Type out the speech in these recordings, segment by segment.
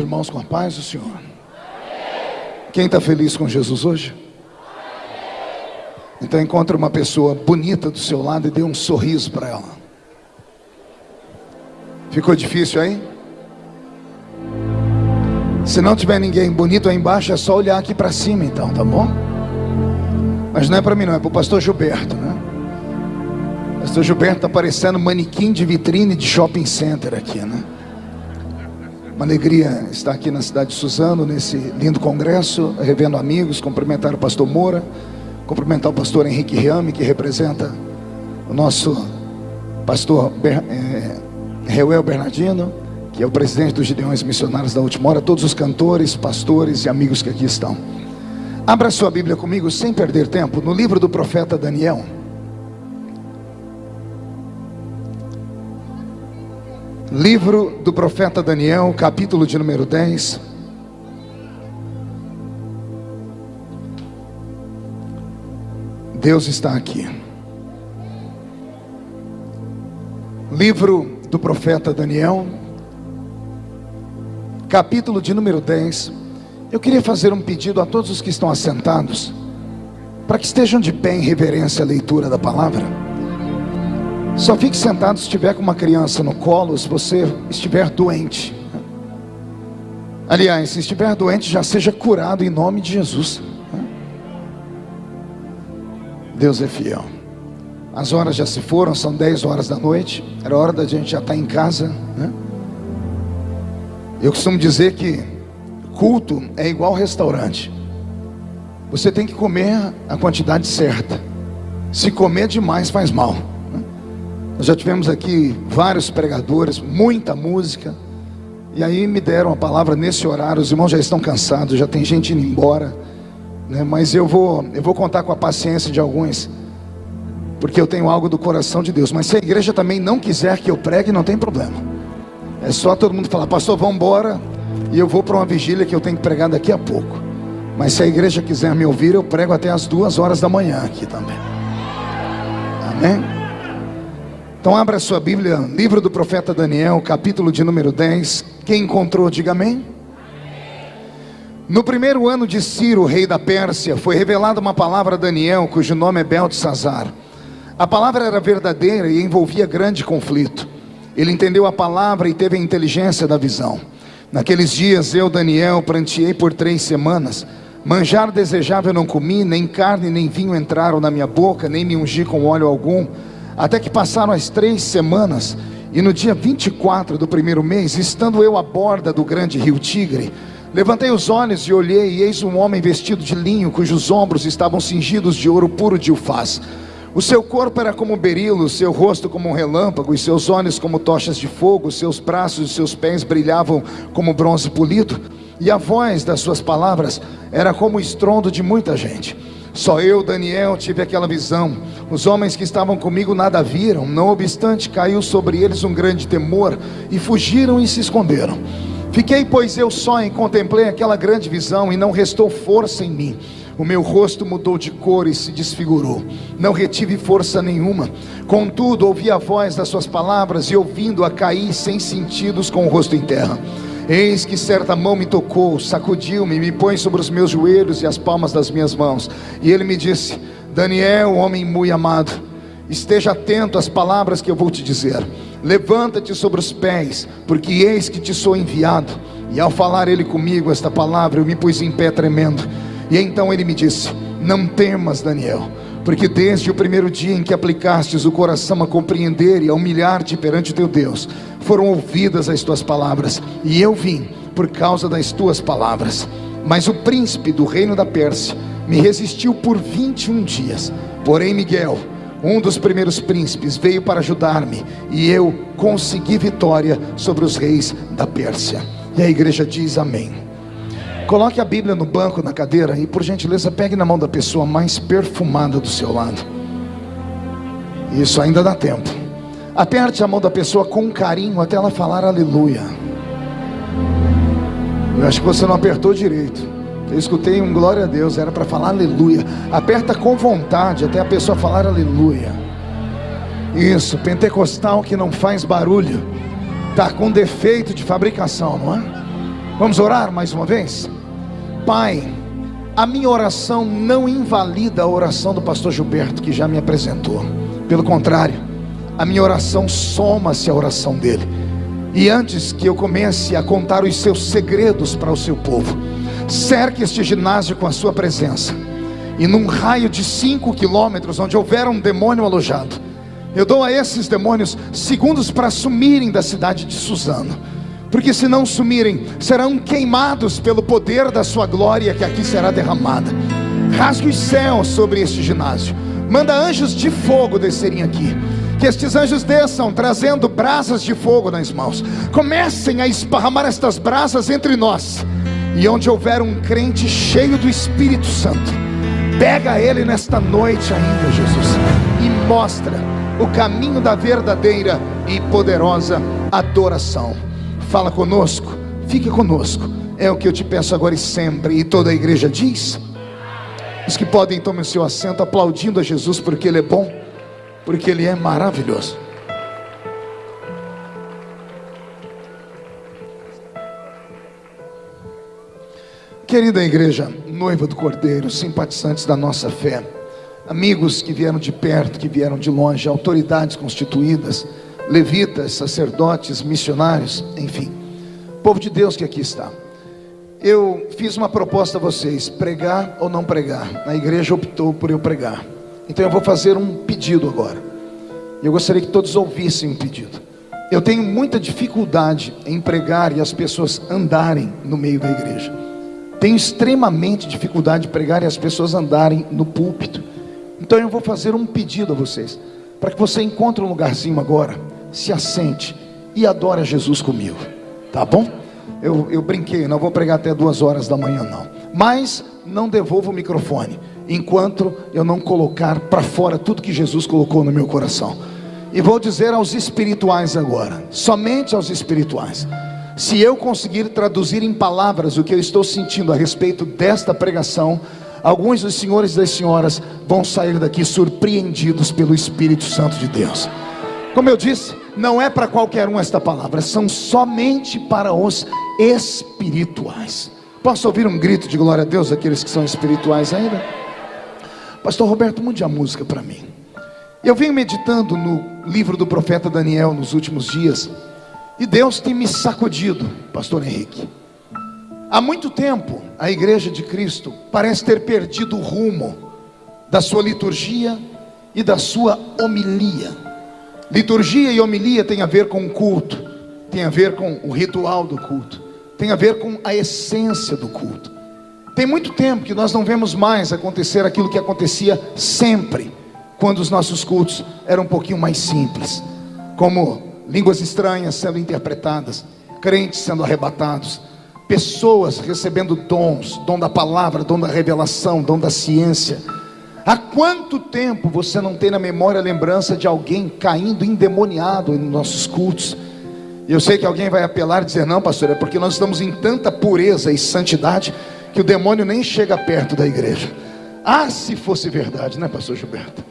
Irmãos, com a paz do Senhor. Quem está feliz com Jesus hoje? Então encontre uma pessoa bonita do seu lado e dê um sorriso para ela. Ficou difícil aí? Se não tiver ninguém bonito aí embaixo, é só olhar aqui para cima então, tá bom? Mas não é para mim não, é para o pastor Gilberto, né? O pastor Gilberto está parecendo manequim de vitrine de shopping center aqui, né? Uma alegria estar aqui na cidade de Suzano, nesse lindo congresso, revendo amigos, cumprimentar o pastor Moura, cumprimentar o pastor Henrique Riame, que representa o nosso pastor Ber, é, Reuel Bernardino, que é o presidente dos Gideões Missionários da Última Hora, todos os cantores, pastores e amigos que aqui estão. Abra sua Bíblia comigo, sem perder tempo, no livro do profeta Daniel. Livro do profeta Daniel, capítulo de número 10. Deus está aqui. Livro do profeta Daniel, capítulo de número 10. Eu queria fazer um pedido a todos os que estão assentados, para que estejam de pé em reverência à leitura da palavra. Só fique sentado se estiver com uma criança no colo, se você estiver doente. Aliás, se estiver doente, já seja curado em nome de Jesus. Deus é fiel. As horas já se foram, são 10 horas da noite. Era hora da gente já estar em casa. Né? Eu costumo dizer que culto é igual restaurante. Você tem que comer a quantidade certa. Se comer demais, faz mal. Nós já tivemos aqui vários pregadores, muita música. E aí me deram a palavra nesse horário. Os irmãos já estão cansados, já tem gente indo embora. Né? Mas eu vou, eu vou contar com a paciência de alguns, porque eu tenho algo do coração de Deus. Mas se a igreja também não quiser que eu pregue, não tem problema. É só todo mundo falar, pastor, vamos embora. E eu vou para uma vigília que eu tenho que pregar daqui a pouco. Mas se a igreja quiser me ouvir, eu prego até as duas horas da manhã aqui também. Amém? Então abra sua Bíblia, livro do profeta Daniel, capítulo de número 10. Quem encontrou, diga amém. No primeiro ano de Ciro, rei da Pérsia, foi revelada uma palavra a Daniel, cujo nome é Beltesazar. A palavra era verdadeira e envolvia grande conflito. Ele entendeu a palavra e teve a inteligência da visão. Naqueles dias eu, Daniel, pranteei por três semanas. Manjar desejável não comi, nem carne nem vinho entraram na minha boca, nem me ungi com óleo algum até que passaram as três semanas, e no dia 24 do primeiro mês, estando eu à borda do grande rio Tigre, levantei os olhos e olhei, e eis um homem vestido de linho, cujos ombros estavam cingidos de ouro puro de ufaz. O seu corpo era como berilo, seu rosto como um relâmpago, e seus olhos como tochas de fogo, seus braços e seus pés brilhavam como bronze polido, e a voz das suas palavras era como o estrondo de muita gente. Só eu, Daniel, tive aquela visão. Os homens que estavam comigo nada viram, não obstante, caiu sobre eles um grande temor e fugiram e se esconderam. Fiquei, pois, eu só e contemplei aquela grande visão e não restou força em mim. O meu rosto mudou de cor e se desfigurou. Não retive força nenhuma. Contudo, ouvi a voz das suas palavras e ouvindo-a caí sem sentidos com o rosto em terra. Eis que certa mão me tocou, sacudiu-me, me põe sobre os meus joelhos e as palmas das minhas mãos. E ele me disse: Daniel, homem muito amado, esteja atento às palavras que eu vou te dizer. Levanta-te sobre os pés, porque eis que te sou enviado. E ao falar ele comigo esta palavra, eu me pus em pé tremendo. E então ele me disse: Não temas, Daniel porque desde o primeiro dia em que aplicastes o coração a compreender e a humilhar-te perante teu Deus, foram ouvidas as tuas palavras, e eu vim por causa das tuas palavras. Mas o príncipe do reino da Pérsia me resistiu por 21 dias. Porém, Miguel, um dos primeiros príncipes, veio para ajudar-me, e eu consegui vitória sobre os reis da Pérsia. E a igreja diz amém. Coloque a Bíblia no banco, na cadeira e, por gentileza, pegue na mão da pessoa mais perfumada do seu lado. Isso ainda dá tempo. Aperte a mão da pessoa com carinho até ela falar aleluia. Eu acho que você não apertou direito. Eu escutei um glória a Deus, era para falar aleluia. Aperta com vontade até a pessoa falar aleluia. Isso, pentecostal que não faz barulho, está com defeito de fabricação, não é? Vamos orar mais uma vez? Pai, a minha oração não invalida a oração do pastor Gilberto, que já me apresentou. Pelo contrário, a minha oração soma-se à oração dele. E antes que eu comece a contar os seus segredos para o seu povo, cerque este ginásio com a sua presença. E num raio de cinco quilômetros, onde houver um demônio alojado, eu dou a esses demônios segundos para sumirem da cidade de Suzano porque se não sumirem, serão queimados pelo poder da sua glória que aqui será derramada. Rasgue os céus sobre este ginásio, manda anjos de fogo descerem aqui. Que estes anjos desçam trazendo brasas de fogo nas mãos. Comecem a esparramar estas brasas entre nós. E onde houver um crente cheio do Espírito Santo, pega ele nesta noite ainda, Jesus, e mostra o caminho da verdadeira e poderosa adoração fala conosco, fique conosco. É o que eu te peço agora e sempre. E toda a igreja diz: os que podem tomem o seu assento, aplaudindo a Jesus, porque Ele é bom, porque Ele é maravilhoso. Querida igreja, noiva do Cordeiro, simpatizantes da nossa fé, amigos que vieram de perto, que vieram de longe, autoridades constituídas, levitas, sacerdotes, missionários, enfim, povo de Deus que aqui está. Eu fiz uma proposta a vocês: pregar ou não pregar. A igreja optou por eu pregar. Então eu vou fazer um pedido agora. Eu gostaria que todos ouvissem o pedido. Eu tenho muita dificuldade em pregar e as pessoas andarem no meio da igreja. Tenho extremamente dificuldade de pregar e as pessoas andarem no púlpito. Então eu vou fazer um pedido a vocês, para que você encontre um lugarzinho agora se assente e adora Jesus comigo, tá bom? Eu, eu brinquei, não vou pregar até duas horas da manhã, não. Mas não devolvo o microfone enquanto eu não colocar para fora tudo que Jesus colocou no meu coração. E vou dizer aos espirituais agora, somente aos espirituais. Se eu conseguir traduzir em palavras o que eu estou sentindo a respeito desta pregação, alguns dos senhores e das senhoras vão sair daqui surpreendidos pelo Espírito Santo de Deus. Como eu disse, não é para qualquer um esta palavra, são somente para os espirituais. Posso ouvir um grito de glória a Deus daqueles que são espirituais ainda? Pastor Roberto, mude a música para mim. Eu venho meditando no livro do profeta Daniel nos últimos dias, e Deus tem me sacudido, Pastor Henrique. Há muito tempo, a igreja de Cristo parece ter perdido o rumo da sua liturgia e da sua homilia. Liturgia e homilia tem a ver com o culto, tem a ver com o ritual do culto, tem a ver com a essência do culto. Tem muito tempo que nós não vemos mais acontecer aquilo que acontecia sempre, quando os nossos cultos eram um pouquinho mais simples, como línguas estranhas sendo interpretadas, crentes sendo arrebatados, pessoas recebendo dons, dom da palavra, dom da revelação, dom da ciência Há quanto tempo você não tem na memória a lembrança de alguém caindo endemoniado nos nossos cultos? Eu sei que alguém vai apelar e dizer: não, pastor, é porque nós estamos em tanta pureza e santidade que o demônio nem chega perto da igreja. Ah, se fosse verdade, né, pastor Gilberto?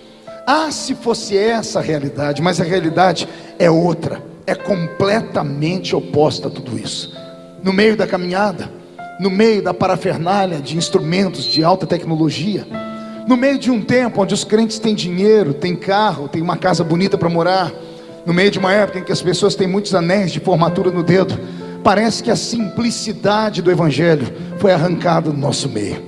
Ah, se fosse essa a realidade, mas a realidade é outra, é completamente oposta a tudo isso. No meio da caminhada, no meio da parafernália de instrumentos de alta tecnologia, no meio de um tempo onde os crentes têm dinheiro, têm carro, têm uma casa bonita para morar, no meio de uma época em que as pessoas têm muitos anéis de formatura no dedo, parece que a simplicidade do Evangelho foi arrancada do nosso meio.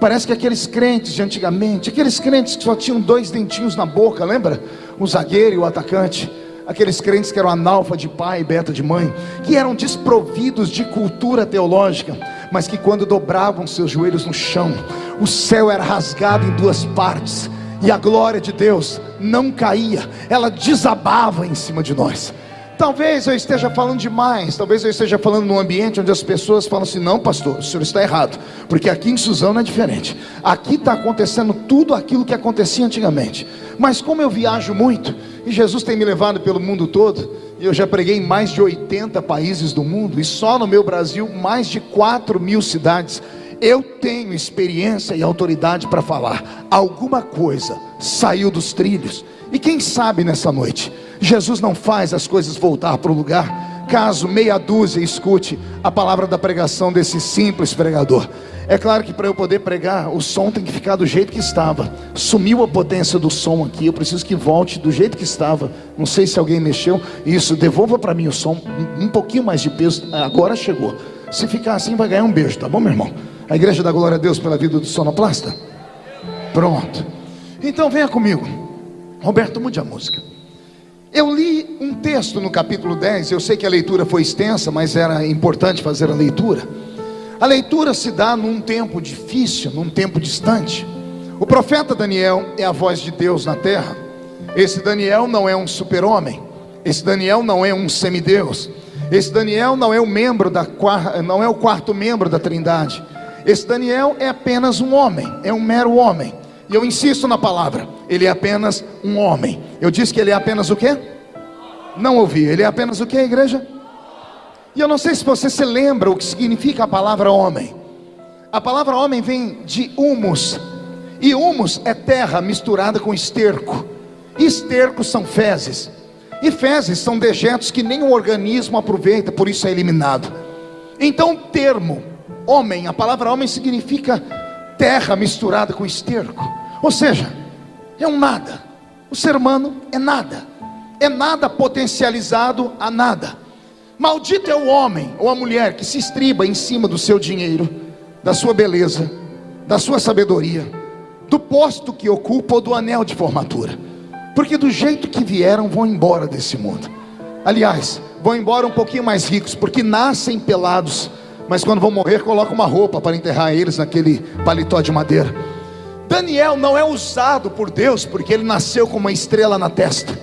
Parece que aqueles crentes de antigamente, aqueles crentes que só tinham dois dentinhos na boca, lembra? O zagueiro e o atacante aqueles crentes que eram analfa de pai e beta de mãe, que eram desprovidos de cultura teológica, mas que quando dobravam seus joelhos no chão, o céu era rasgado em duas partes, e a glória de Deus não caía, ela desabava em cima de nós. Talvez eu esteja falando demais, talvez eu esteja falando num ambiente onde as pessoas falam assim: não, pastor, o senhor está errado, porque aqui em Suzano é diferente. Aqui está acontecendo tudo aquilo que acontecia antigamente. Mas como eu viajo muito, e Jesus tem me levado pelo mundo todo, eu já preguei em mais de 80 países do mundo, e só no meu Brasil, mais de 4 mil cidades. Eu tenho experiência e autoridade para falar. Alguma coisa saiu dos trilhos. E quem sabe nessa noite, Jesus não faz as coisas voltar para o lugar caso meia dúzia escute a palavra da pregação desse simples pregador. É claro que para eu poder pregar, o som tem que ficar do jeito que estava. Sumiu a potência do som aqui. Eu preciso que volte do jeito que estava. Não sei se alguém mexeu. Isso, devolva para mim o som. Um pouquinho mais de peso. Agora chegou. Se ficar assim, vai ganhar um beijo, tá bom, meu irmão? A igreja dá glória a Deus pela vida do sonoplasta? Pronto. Então venha comigo. Roberto, mude a música. Eu li um texto no capítulo 10. Eu sei que a leitura foi extensa, mas era importante fazer a leitura. A leitura se dá num tempo difícil, num tempo distante. O profeta Daniel é a voz de Deus na terra. Esse Daniel não é um super-homem. Esse Daniel não é um semideus. Esse Daniel não é o membro da não é o quarto membro da Trindade. Esse Daniel é apenas um homem, é um mero homem. E eu insisto na palavra, ele é apenas um homem. Eu disse que ele é apenas o quê? Não ouvi. Ele é apenas o quê, igreja? E eu não sei se você se lembra o que significa a palavra homem. A palavra homem vem de humus. E humus é terra misturada com esterco. Esterco são fezes. E fezes são dejetos que nenhum organismo aproveita, por isso é eliminado. Então o termo homem, a palavra homem significa terra misturada com esterco. Ou seja, é um nada. O ser humano é nada. É nada potencializado a nada. Maldito é o homem ou a mulher que se estriba em cima do seu dinheiro, da sua beleza, da sua sabedoria, do posto que ocupa ou do anel de formatura. Porque do jeito que vieram, vão embora desse mundo. Aliás, vão embora um pouquinho mais ricos, porque nascem pelados, mas quando vão morrer, colocam uma roupa para enterrar eles naquele paletó de madeira. Daniel não é usado por Deus, porque ele nasceu com uma estrela na testa.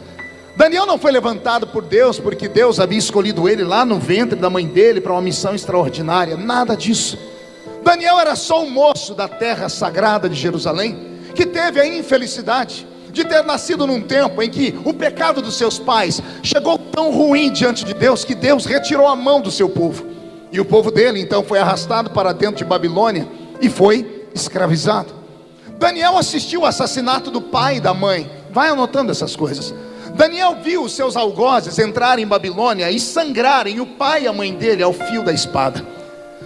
Daniel não foi levantado por Deus porque Deus havia escolhido ele lá no ventre da mãe dele para uma missão extraordinária, nada disso. Daniel era só um moço da terra sagrada de Jerusalém que teve a infelicidade de ter nascido num tempo em que o pecado dos seus pais chegou tão ruim diante de Deus que Deus retirou a mão do seu povo. E o povo dele então foi arrastado para dentro de Babilônia e foi escravizado. Daniel assistiu o assassinato do pai e da mãe. Vai anotando essas coisas. Daniel viu os seus algozes entrarem em Babilônia e sangrarem o pai e a mãe dele ao fio da espada.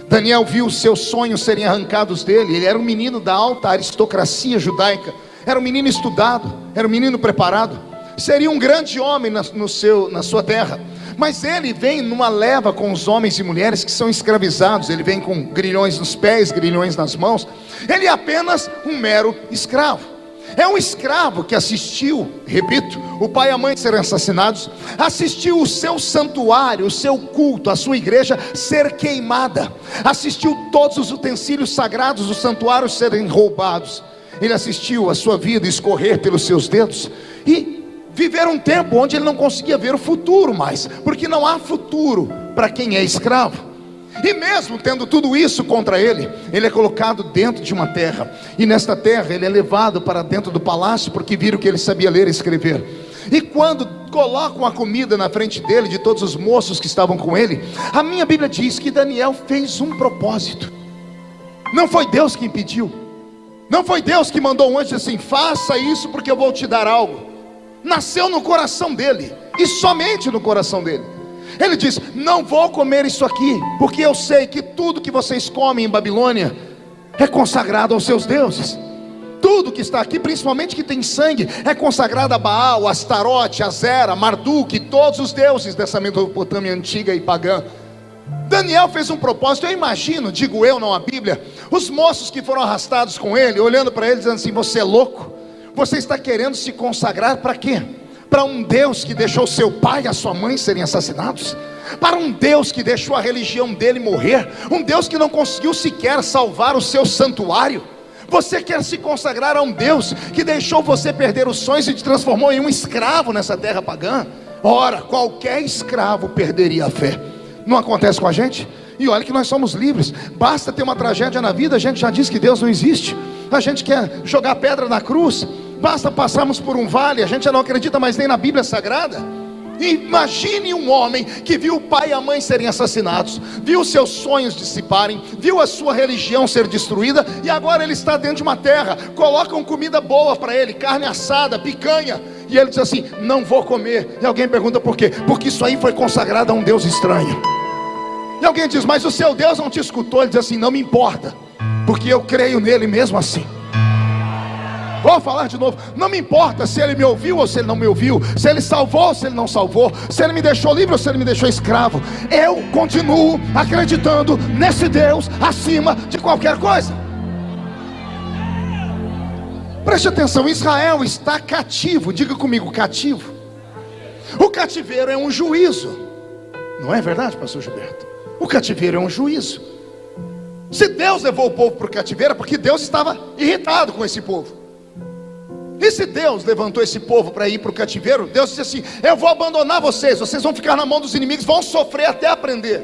Daniel viu os seus sonhos serem arrancados dele. Ele era um menino da alta aristocracia judaica, era um menino estudado, era um menino preparado, seria um grande homem na, no seu, na sua terra. Mas ele vem numa leva com os homens e mulheres que são escravizados. Ele vem com grilhões nos pés, grilhões nas mãos. Ele é apenas um mero escravo. É um escravo que assistiu, repito, o pai e a mãe serem assassinados, assistiu o seu santuário, o seu culto, a sua igreja ser queimada, assistiu todos os utensílios sagrados do santuário serem roubados. Ele assistiu a sua vida escorrer pelos seus dedos e viver um tempo onde ele não conseguia ver o futuro mais, porque não há futuro para quem é escravo. E mesmo tendo tudo isso contra ele, ele é colocado dentro de uma terra. E nesta terra ele é levado para dentro do palácio, porque viram que ele sabia ler e escrever. E quando colocam a comida na frente dele, de todos os moços que estavam com ele, a minha Bíblia diz que Daniel fez um propósito. Não foi Deus que impediu. Não foi Deus que mandou um anjo assim: faça isso porque eu vou te dar algo. Nasceu no coração dele, e somente no coração dele. Ele diz: Não vou comer isso aqui, porque eu sei que tudo que vocês comem em Babilônia é consagrado aos seus deuses. Tudo que está aqui, principalmente que tem sangue, é consagrado a Baal, Astarote, Azera, Marduk, todos os deuses dessa Mesopotâmia antiga e pagã. Daniel fez um propósito, eu imagino, digo eu, não a Bíblia, os moços que foram arrastados com ele, olhando para ele, dizendo assim: Você é louco? Você está querendo se consagrar para quê? Para um Deus que deixou seu pai e a sua mãe serem assassinados, para um Deus que deixou a religião dele morrer, um Deus que não conseguiu sequer salvar o seu santuário. Você quer se consagrar a um Deus que deixou você perder os sonhos e te transformou em um escravo nessa terra pagã? Ora, qualquer escravo perderia a fé. Não acontece com a gente? E olha que nós somos livres. Basta ter uma tragédia na vida, a gente já diz que Deus não existe. A gente quer jogar pedra na cruz. Basta passarmos por um vale, a gente já não acredita mais nem na Bíblia Sagrada. Imagine um homem que viu o pai e a mãe serem assassinados, viu seus sonhos dissiparem, viu a sua religião ser destruída e agora ele está dentro de uma terra. Colocam comida boa para ele, carne assada, picanha, E ele diz assim: Não vou comer. E alguém pergunta por quê? Porque isso aí foi consagrado a um Deus estranho. E alguém diz: Mas o seu Deus não te escutou. Ele diz assim: Não me importa, porque eu creio nele mesmo assim. Vou falar de novo. Não me importa se ele me ouviu ou se ele não me ouviu, se ele salvou ou se ele não salvou, se ele me deixou livre ou se ele me deixou escravo. Eu continuo acreditando nesse Deus acima de qualquer coisa. Preste atenção: Israel está cativo. Diga comigo, cativo. O cativeiro é um juízo. Não é verdade, pastor Gilberto? O cativeiro é um juízo. Se Deus levou o povo para o cativeiro, é porque Deus estava irritado com esse povo. E se Deus levantou esse povo para ir para o cativeiro, Deus disse assim: Eu vou abandonar vocês, vocês vão ficar na mão dos inimigos, vão sofrer até aprender.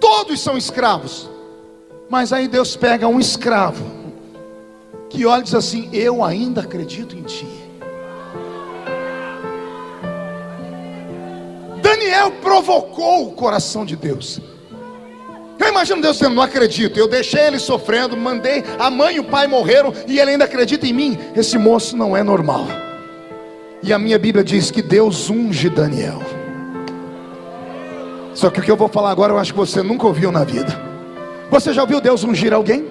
Todos são escravos. Mas aí Deus pega um escravo, que olha e diz assim: Eu ainda acredito em ti. Daniel provocou o coração de Deus. Eu imagino Deus dizendo: Não acredito, eu deixei ele sofrendo, mandei a mãe e o pai morreram e ele ainda acredita em mim. Esse moço não é normal. E a minha Bíblia diz que Deus unge Daniel. Só que o que eu vou falar agora eu acho que você nunca ouviu na vida. Você já ouviu Deus ungir alguém?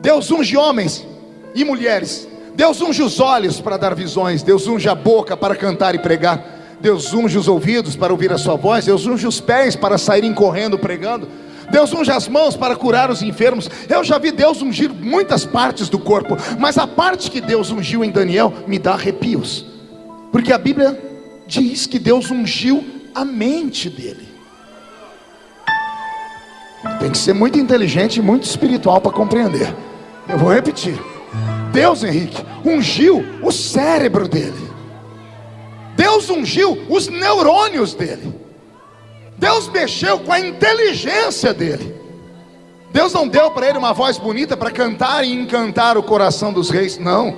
Deus unge homens e mulheres. Deus unge os olhos para dar visões. Deus unge a boca para cantar e pregar. Deus unge os ouvidos para ouvir a sua voz. Deus unge os pés para saírem correndo pregando. Deus unge as mãos para curar os enfermos. Eu já vi Deus ungir muitas partes do corpo, mas a parte que Deus ungiu em Daniel me dá arrepios, porque a Bíblia diz que Deus ungiu a mente dele. Tem que ser muito inteligente e muito espiritual para compreender. Eu vou repetir. Deus, Henrique, ungiu o cérebro dele. Deus ungiu os neurônios dele. Deus mexeu com a inteligência dele. Deus não deu para ele uma voz bonita para cantar e encantar o coração dos reis, não.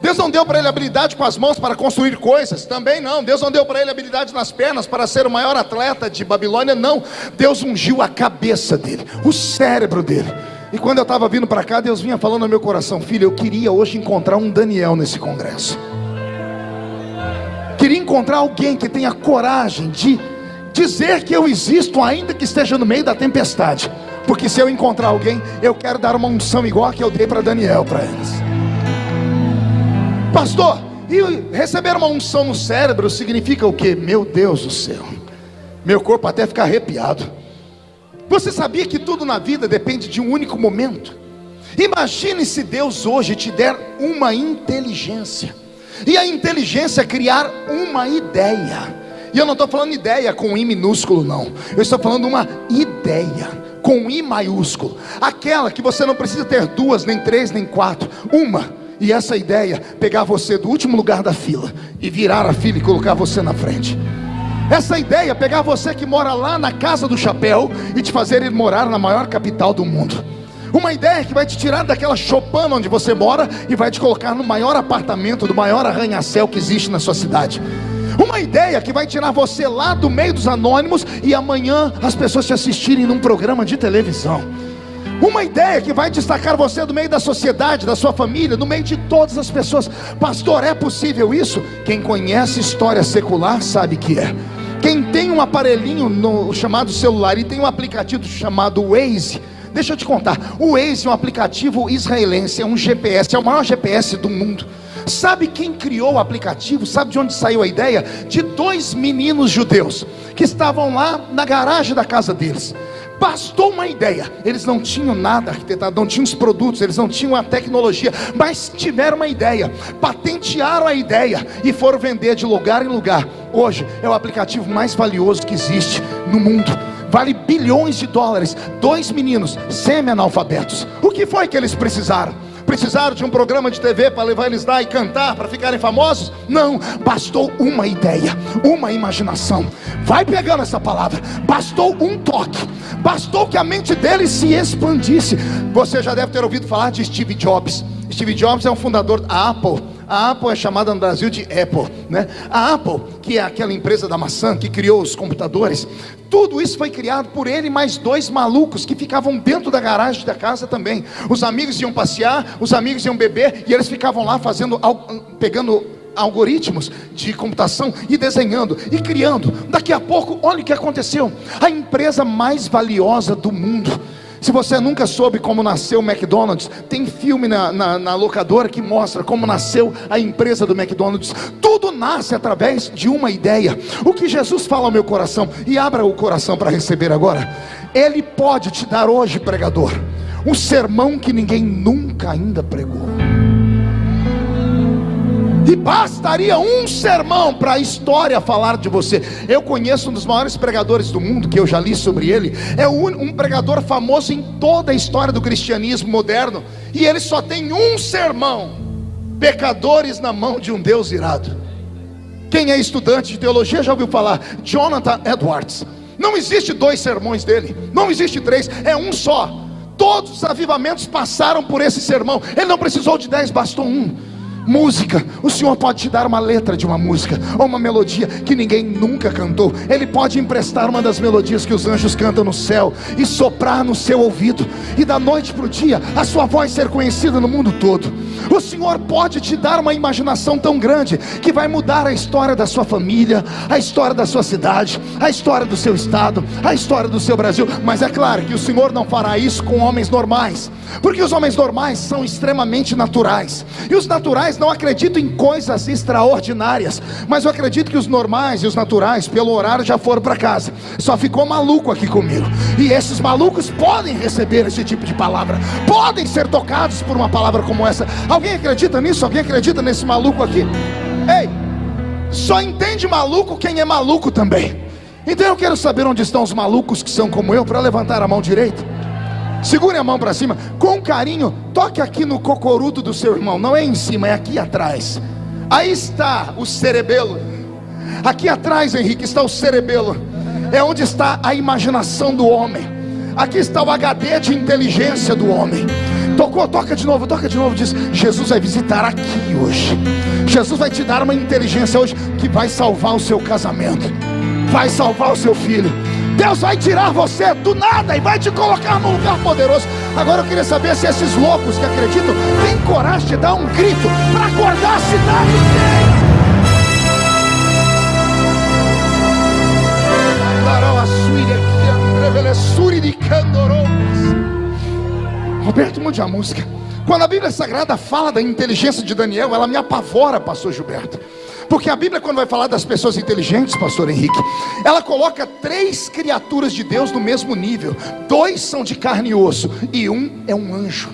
Deus não deu para ele habilidade com as mãos para construir coisas, também não. Deus não deu para ele habilidade nas pernas para ser o maior atleta de Babilônia, não. Deus ungiu a cabeça dele, o cérebro dele. E quando eu estava vindo para cá, Deus vinha falando no meu coração, filho, eu queria hoje encontrar um Daniel nesse congresso. Queria encontrar alguém que tenha coragem de dizer que eu existo, ainda que esteja no meio da tempestade. Porque se eu encontrar alguém, eu quero dar uma unção igual a que eu dei para Daniel para eles. Pastor, e receber uma unção no cérebro significa o que? Meu Deus do céu, meu corpo até fica arrepiado. Você sabia que tudo na vida depende de um único momento? Imagine se Deus hoje te der uma inteligência, e a inteligência criar uma ideia. E eu não estou falando ideia com I minúsculo, não. Eu estou falando uma ideia com I maiúsculo. Aquela que você não precisa ter duas, nem três, nem quatro. Uma. E essa ideia, pegar você do último lugar da fila e virar a fila e colocar você na frente. Essa ideia, pegar você que mora lá na casa do chapéu e te fazer ir morar na maior capital do mundo. Uma ideia que vai te tirar daquela chopana onde você mora e vai te colocar no maior apartamento, do maior arranha-céu que existe na sua cidade. Uma ideia que vai tirar você lá do meio dos anônimos e amanhã as pessoas te assistirem num programa de televisão. Uma ideia que vai destacar você do meio da sociedade, da sua família, no meio de todas as pessoas. Pastor, é possível isso? Quem conhece história secular sabe que é. Quem tem um aparelhinho no chamado celular e tem um aplicativo chamado Waze, deixa eu te contar. O Waze é um aplicativo israelense, é um GPS, é o maior GPS do mundo. Sabe quem criou o aplicativo? Sabe de onde saiu a ideia? De dois meninos judeus que estavam lá na garagem da casa deles. Bastou uma ideia. Eles não tinham nada arquitetado, não tinham os produtos, eles não tinham a tecnologia, mas tiveram uma ideia, patentearam a ideia e foram vender de lugar em lugar. Hoje é o aplicativo mais valioso que existe no mundo vale bilhões de dólares. Dois meninos semi-analfabetos. O que foi que eles precisaram? Precisaram de um programa de TV para lá e cantar para ficarem famosos? Não, bastou uma ideia, uma imaginação. Vai pegando essa palavra. Bastou um toque. Bastou que a mente deles se expandisse. Você já deve ter ouvido falar de Steve Jobs. Steve Jobs é um fundador da Apple a Apple é chamada no Brasil de Apple, né? A Apple, que é aquela empresa da maçã que criou os computadores, tudo isso foi criado por ele mais dois malucos que ficavam dentro da garagem da casa também. Os amigos iam passear, os amigos iam beber e eles ficavam lá fazendo, pegando algoritmos de computação e desenhando e criando. Daqui a pouco, olha o que aconteceu: a empresa mais valiosa do mundo. Se você nunca soube como nasceu o McDonald's, tem filme na, na, na, locadora que mostra como nasceu a empresa do McDonald's. Tudo nasce através de uma ideia. O que Jesus fala ao meu coração, e abra o coração para receber agora, Ele pode te dar hoje, pregador, um sermão que ninguém nunca ainda pregou. E bastaria um sermão para a história falar de você. Eu conheço um dos maiores pregadores do mundo, que eu já li sobre ele. É um pregador famoso em toda a história do cristianismo moderno. E ele só tem um sermão: pecadores na mão de um Deus irado. Quem é estudante de teologia já ouviu falar? Jonathan Edwards. Não existe dois sermões dele, não existe três, é um só. Todos os avivamentos passaram por esse sermão. Ele não precisou de dez, bastou um. Música, o Senhor pode te dar uma letra de uma música, ou uma melodia que ninguém nunca cantou. Ele pode emprestar uma das melodias que os anjos cantam no céu e soprar no seu ouvido, e da noite para o dia a sua voz ser conhecida no mundo todo. O Senhor pode te dar uma imaginação tão grande que vai mudar a história da sua família, a história da sua cidade, a história do seu estado, a história do seu Brasil. Mas é claro que o Senhor não fará isso com homens normais, porque os homens normais são extremamente naturais, e os naturais não acredito em coisas extraordinárias, mas eu acredito que os normais e os naturais, pelo horário, já foram para casa. Só ficou maluco aqui comigo. E esses malucos podem receber esse tipo de palavra, podem ser tocados por uma palavra como essa. Alguém acredita nisso? Alguém acredita nesse maluco aqui? Ei, só entende maluco quem é maluco também. Então eu quero saber onde estão os malucos que são como eu, para levantar a mão direita. Segure a mão para cima, com carinho, toque aqui no cocorudo do seu irmão, não é em cima, é aqui atrás. Aí está o cerebelo. Aqui atrás, Henrique, está o cerebelo. É onde está a imaginação do homem. Aqui está o HD de inteligência do homem. Tocou, toca de novo, toca de novo. Diz: Jesus vai visitar aqui hoje. Jesus vai te dar uma inteligência hoje que vai salvar o seu casamento, vai salvar o seu filho Deus vai tirar você do nada e vai te colocar num lugar poderoso. Agora eu queria saber se esses loucos que acreditam têm coragem de dar um grito para acordar a cidade inteira. Roberto, mude a música. Quando a Bíblia Sagrada fala da inteligência de Daniel, ela me apavora, pastor Gilberto. Porque a Bíblia, quando vai falar das pessoas inteligentes, pastor Henrique, ela coloca três criaturas de Deus no mesmo nível: dois são de carne e osso, e um é um anjo.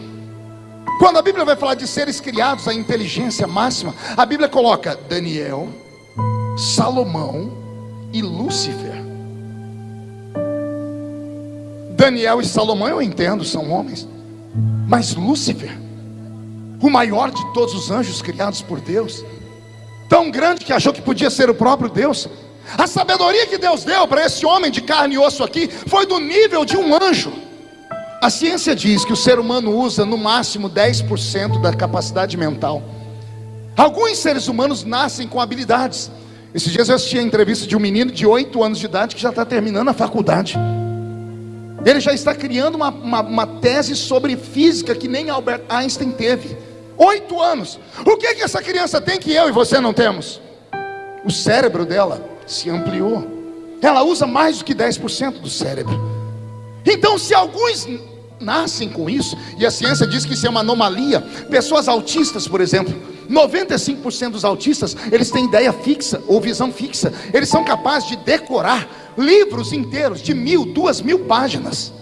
Quando a Bíblia vai falar de seres criados, a inteligência máxima, a Bíblia coloca Daniel, Salomão e Lúcifer. Daniel e Salomão eu entendo, são homens, mas Lúcifer, o maior de todos os anjos criados por Deus, tão grande que achou que podia ser o próprio Deus. A sabedoria que Deus deu para esse homem de carne e osso aqui foi do nível de um anjo. A ciência diz que o ser humano usa no máximo 10% da capacidade mental. Alguns seres humanos nascem com habilidades. Esses dias eu assisti a entrevista de um menino de 8 anos de idade que já está terminando a faculdade. Ele já está criando uma, uma, uma tese sobre física que nem Albert Einstein teve. Oito anos. O que, que essa criança tem que eu e você não temos? O cérebro dela se ampliou. Ela usa mais do que 10% do cérebro. Então, se alguns nascem com isso, e a ciência diz que isso é uma anomalia, pessoas autistas, por exemplo, 95% dos autistas, eles têm ideia fixa ou visão fixa. Eles são capazes de decorar livros inteiros de mil, duas mil páginas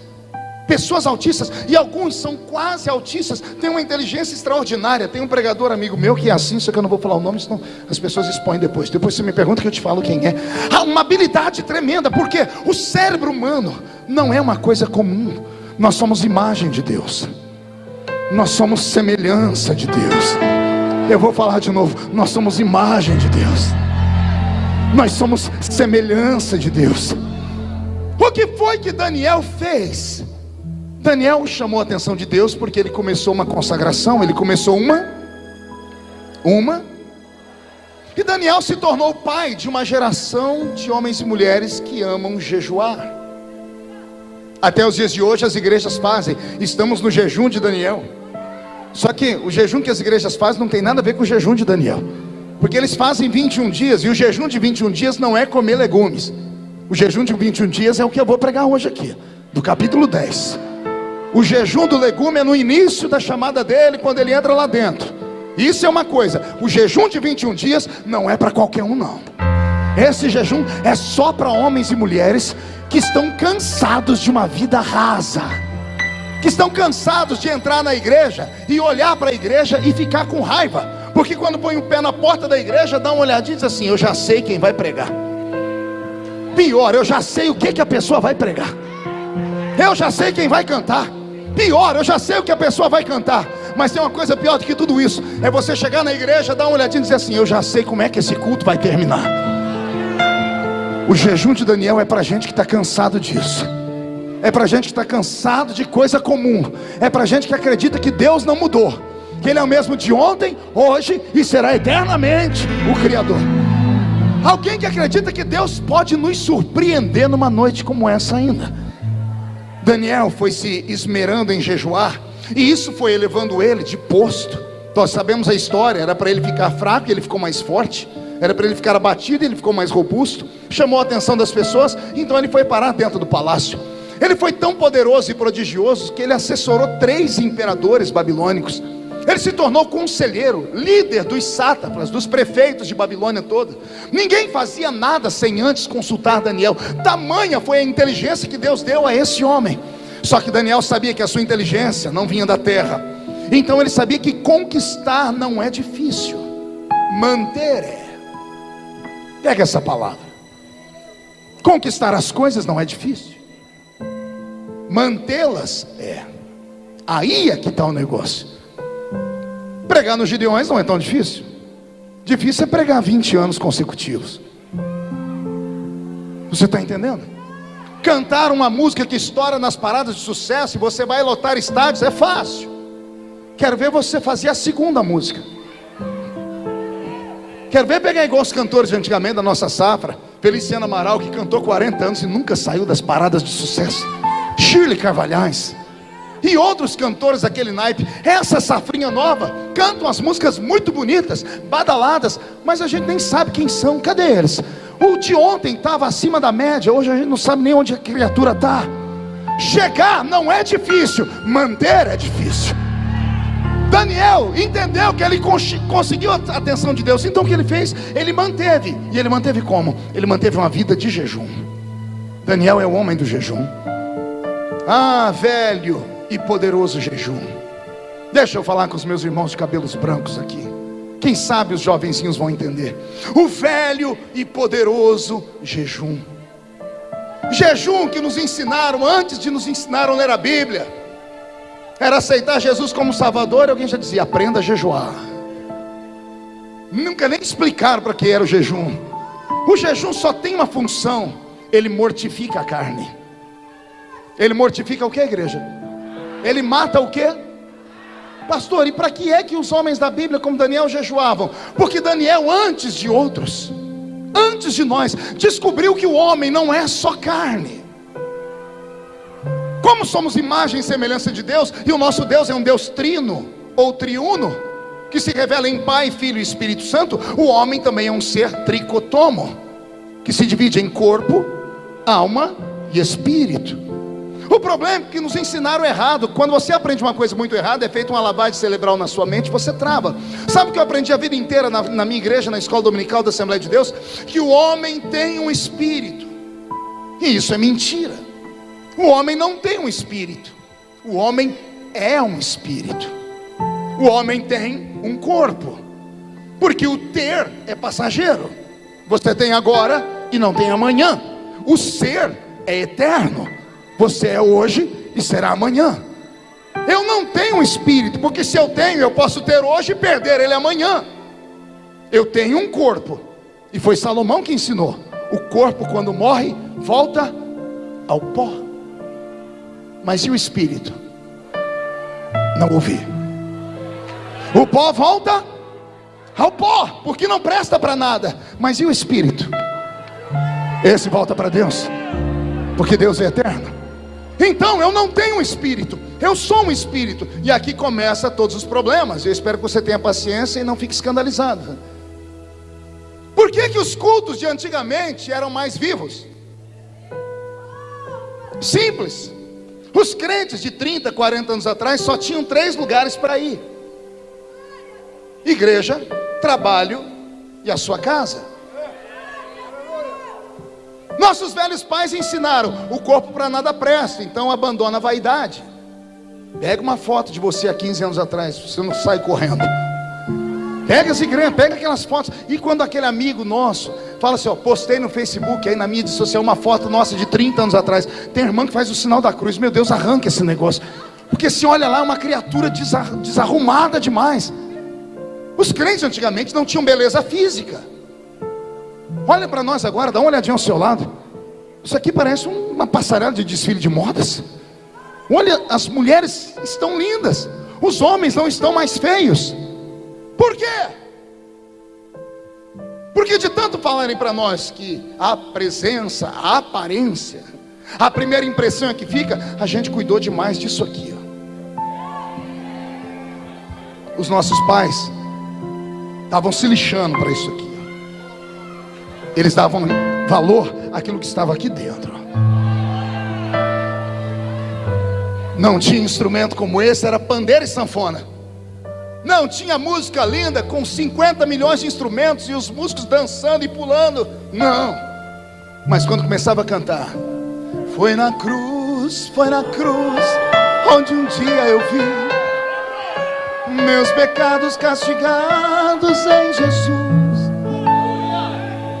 pessoas autistas, e alguns são quase autistas, têm uma inteligência extraordinária. Tem um pregador amigo meu que é assim, só que eu não vou falar o nome, senão as pessoas expõem depois. Depois você me pergunta que eu te falo quem é. Há uma habilidade tremenda, porque o cérebro humano não é uma coisa comum. Nós somos imagem de Deus, nós somos semelhança de Deus. Eu vou falar de novo, nós somos imagem de Deus. Nós somos semelhança de Deus. O que foi que Daniel fez? Daniel chamou a atenção de Deus porque ele começou uma consagração, ele começou uma, uma, e Daniel se tornou pai de uma geração de homens e mulheres que amam jejuar. Até os dias de hoje as igrejas fazem, estamos no jejum de Daniel. Só que o jejum que as igrejas fazem não tem nada a ver com o jejum de Daniel. Porque eles fazem 21 dias, e o jejum de 21 dias não é comer legumes. O jejum de 21 dias é o que eu vou pregar hoje aqui, do capítulo 10. O jejum do legume é no início da chamada dele, quando ele entra lá dentro. Isso é uma coisa. O jejum de 21 dias não é para qualquer um, não. Esse jejum é só para homens e mulheres que estão cansados de uma vida rasa, que estão cansados de entrar na igreja e olhar para a igreja e ficar com raiva porque quando põe o pé na porta da igreja, dá uma olhadinha e diz assim: Eu já sei quem vai pregar. Pior, eu já sei o que, que a pessoa vai pregar. Eu já sei quem vai cantar. Pior, eu já sei o que a pessoa vai cantar. Mas tem uma coisa pior do que tudo isso: é você chegar na igreja, dar uma olhadinha e dizer assim: Eu já sei como é que esse culto vai terminar. O jejum de Daniel é para gente que está cansado disso. É para gente que está cansado de coisa comum. É para gente que acredita que Deus não mudou que Ele é o mesmo de ontem, hoje e será eternamente o Criador. Alguém que acredita que Deus pode nos surpreender numa noite como essa ainda. Daniel foi se esmerando em jejuar, e isso foi elevando ele de posto. Nós sabemos a história: era para ele ficar fraco, e ele ficou mais forte, era para ele ficar abatido, e ele ficou mais robusto. Chamou a atenção das pessoas, então ele foi parar dentro do palácio. Ele foi tão poderoso e prodigioso que ele assessorou três imperadores babilônicos. Ele se tornou conselheiro, líder dos sátrapas, dos prefeitos de Babilônia toda. Ninguém fazia nada sem antes consultar Daniel. Tamanha foi a inteligência que Deus deu a esse homem. Só que Daniel sabia que a sua inteligência não vinha da terra. Então ele sabia que conquistar não é difícil, manter é. Pega essa palavra. Conquistar as coisas não é difícil, mantê-las é. Aí é que está o negócio. Pregar nos Gideões não é tão difícil. Difícil é pregar 20 anos consecutivos. Você está entendendo? Cantar uma música que estoura nas paradas de sucesso e você vai lotar estádios é fácil. Quero ver você fazer a segunda música. Quero ver pegar igual os cantores de antigamente da nossa safra. Feliciano Amaral, que cantou 40 anos e nunca saiu das paradas de sucesso. Shirley Carvalhais e outros cantores daquele naipe, essa safrinha nova, cantam as músicas muito bonitas, badaladas, mas a gente nem sabe quem são, cadê eles? O de ontem estava acima da média, hoje a gente não sabe nem onde a criatura está. Chegar não é difícil, manter é difícil. Daniel entendeu que ele conseguiu a atenção de Deus, então o que ele fez? Ele manteve, e ele manteve como? Ele manteve uma vida de jejum. Daniel é o homem do jejum. Ah, velho, e poderoso jejum. Deixa eu falar com os meus irmãos de cabelos brancos aqui. Quem sabe os jovenzinhos vão entender. O velho e poderoso jejum. Jejum que nos ensinaram antes de nos ensinar a ler a Bíblia. Era aceitar Jesus como Salvador, e alguém já dizia: aprenda a jejuar. Nunca nem explicaram para que era o jejum. O jejum só tem uma função: ele mortifica a carne. Ele mortifica o que, igreja? Ele mata o quê? Pastor, e para que é que os homens da Bíblia, como Daniel, jejuavam? Porque Daniel, antes de outros, antes de nós, descobriu que o homem não é só carne. Como somos imagem e semelhança de Deus, e o nosso Deus é um Deus trino ou triuno, que se revela em Pai, Filho e Espírito Santo, o homem também é um ser tricotomo, que se divide em corpo, alma e espírito. O problema é que nos ensinaram errado. Quando você aprende uma coisa muito errada, é feito uma lavagem cerebral na sua mente, você trava. Sabe o que eu aprendi a vida inteira na, na minha igreja, na escola dominical da Assembleia de Deus? Que o homem tem um espírito. E isso é mentira. O homem não tem um espírito. O homem é um espírito. O homem tem um corpo. Porque o ter é passageiro. Você tem agora e não tem amanhã. O ser é eterno. Você é hoje e será amanhã. Eu não tenho um espírito, porque se eu tenho, eu posso ter hoje e perder ele amanhã. Eu tenho um corpo, e foi Salomão que ensinou: o corpo, quando morre, volta ao pó. Mas e o espírito? Não ouvi. O pó volta ao pó, porque não presta para nada. Mas e o espírito? Esse volta para Deus, porque Deus é eterno. Então eu não tenho um espírito, eu sou um espírito. E aqui começa todos os problemas. Eu espero que você tenha paciência e não fique escandalizado. Por que, que os cultos de antigamente eram mais vivos? Simples. Os crentes de 30, 40 anos atrás só tinham três lugares para ir: igreja, trabalho e a sua casa. Nossos velhos pais ensinaram: o corpo para nada presta, então abandona a vaidade. Pega uma foto de você há 15 anos atrás, você não sai correndo. Pega as igrejas, pega aquelas fotos. E quando aquele amigo nosso fala assim: ó, postei no Facebook, aí na mídia social, uma foto nossa de 30 anos atrás. Tem irmã que faz o sinal da cruz. Meu Deus, arranca esse negócio. Porque se olha lá, é uma criatura desarrumada demais. Os crentes antigamente não tinham beleza física. Olha para nós agora, dá uma olhadinha ao seu lado. Isso aqui parece uma passarela de desfile de modas. Olha, as mulheres estão lindas, os homens não estão mais feios. Por quê? Porque de tanto falarem para nós que a presença, a aparência, a primeira impressão é que fica, a gente cuidou demais disso aqui. Ó. Os nossos pais estavam se lixando para isso aqui. Eles davam valor àquilo que estava aqui dentro. Não tinha instrumento como esse, era pandeiro e sanfona. Não tinha música linda com 50 milhões de instrumentos e os músicos dançando e pulando. Não. Mas quando começava a cantar, foi na cruz, foi na cruz, onde um dia eu vi meus pecados castigados em Jesus.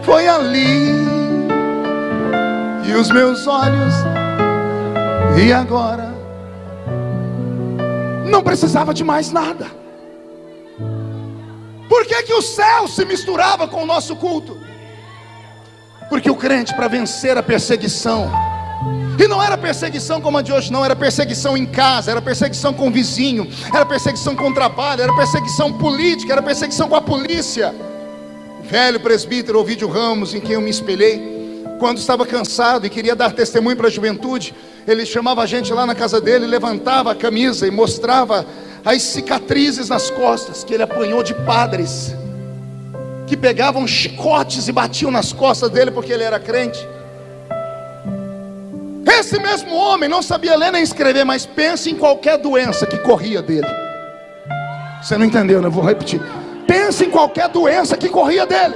Foi ali e os meus olhos, e agora não precisava de mais nada. Por que, que o céu se misturava com o nosso culto? Porque o crente, para vencer a perseguição, e não era perseguição como a de hoje, não, era perseguição em casa, era perseguição com o vizinho, era perseguição com o trabalho, era perseguição política, era perseguição com a polícia. Velho presbítero Ovidio Ramos, em quem eu me espelhei, quando estava cansado e queria dar testemunho para a juventude, ele chamava a gente lá na casa dele, levantava a camisa e mostrava as cicatrizes nas costas que ele apanhou de padres que pegavam chicotes e batiam nas costas dele porque ele era crente. Esse mesmo homem não sabia ler nem escrever, mas pense em qualquer doença que corria dele. Você não entendeu, né? Vou repetir. Pense em qualquer doença que corria dele.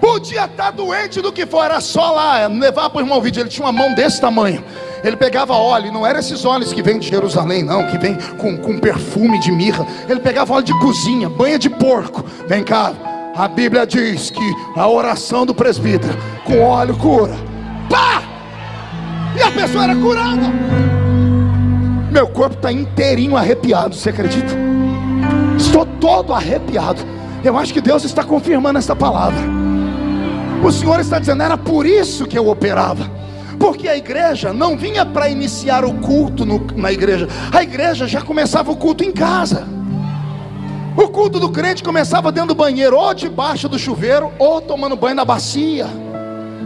Podia estar doente do que for, era só lá levar para o irmão vídeo. Ele tinha uma mão desse tamanho. Ele pegava óleo, não eram esses óleos que vêm de Jerusalém, não, que vem com, com perfume de mirra. Ele pegava óleo de cozinha, banha de porco. Vem cá, a Bíblia diz que a oração do presbítero com óleo cura. Pá! E a pessoa era curada. Meu corpo está inteirinho arrepiado, você acredita? Estou todo arrepiado. Eu acho que Deus está confirmando essa palavra. O Senhor está dizendo, era por isso que eu operava. Porque a igreja não vinha para iniciar o culto no, na igreja, a igreja já começava o culto em casa. O culto do crente começava dentro do banheiro, ou debaixo do chuveiro, ou tomando banho na bacia.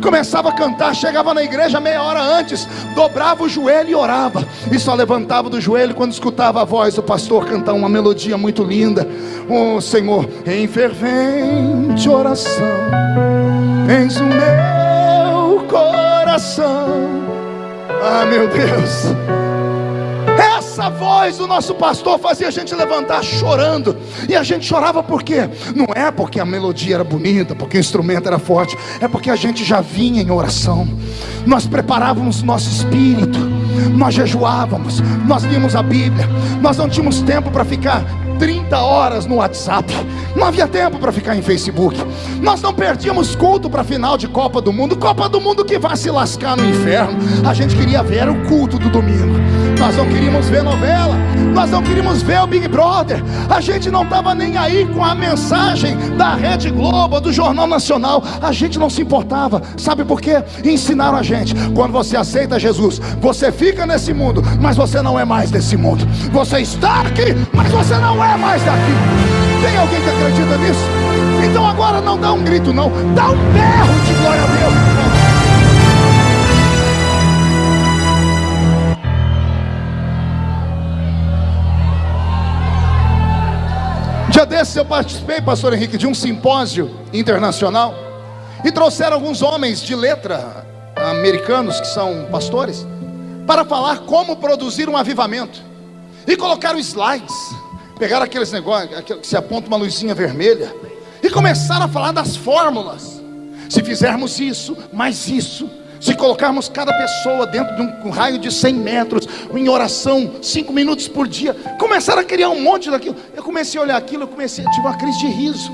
Começava a cantar, chegava na igreja meia hora antes, dobrava o joelho e orava, e só levantava do joelho quando escutava a voz do pastor cantar uma melodia muito linda. Oh Senhor, em fervente oração Eis o meu coração. Ah, meu Deus. Essa voz do nosso pastor fazia a gente levantar chorando. E a gente chorava por quê? Não é porque a melodia era bonita, porque o instrumento era forte, é porque a gente já vinha em oração. Nós preparávamos nosso espírito, nós jejuávamos, nós líamos a Bíblia, nós não tínhamos tempo para ficar 30 horas no WhatsApp. Não havia tempo para ficar em Facebook. Nós não perdíamos culto para final de Copa do Mundo. Copa do Mundo que vai se lascar no inferno. A gente queria ver o culto do domingo. Nós não queríamos ver novela. Nós não queríamos ver o Big Brother. A gente não estava nem aí com a mensagem da Rede Globo, do Jornal Nacional. A gente não se importava. Sabe por quê? Ensinaram a gente. Quando você aceita Jesus, você fica nesse mundo, mas você não é mais desse mundo. Você está aqui, mas você não é é mais daqui. Tem alguém que acredita nisso? Então agora não dá um grito, não, dá um berro de glória a Deus. Dia desses eu participei, pastor Henrique, de um simpósio internacional e trouxeram alguns homens de letra americanos que são pastores para falar como produzir um avivamento. E colocaram slides, pegaram aqueles negócios que se aponta uma luzinha vermelha e começaram a falar das fórmulas. Se fizermos isso, mais isso, se colocarmos cada pessoa dentro de um raio de 100 metros, em oração, 5 minutos por dia, começaram a criar um monte daquilo. Eu comecei a olhar aquilo, eu comecei, tive uma crise de riso.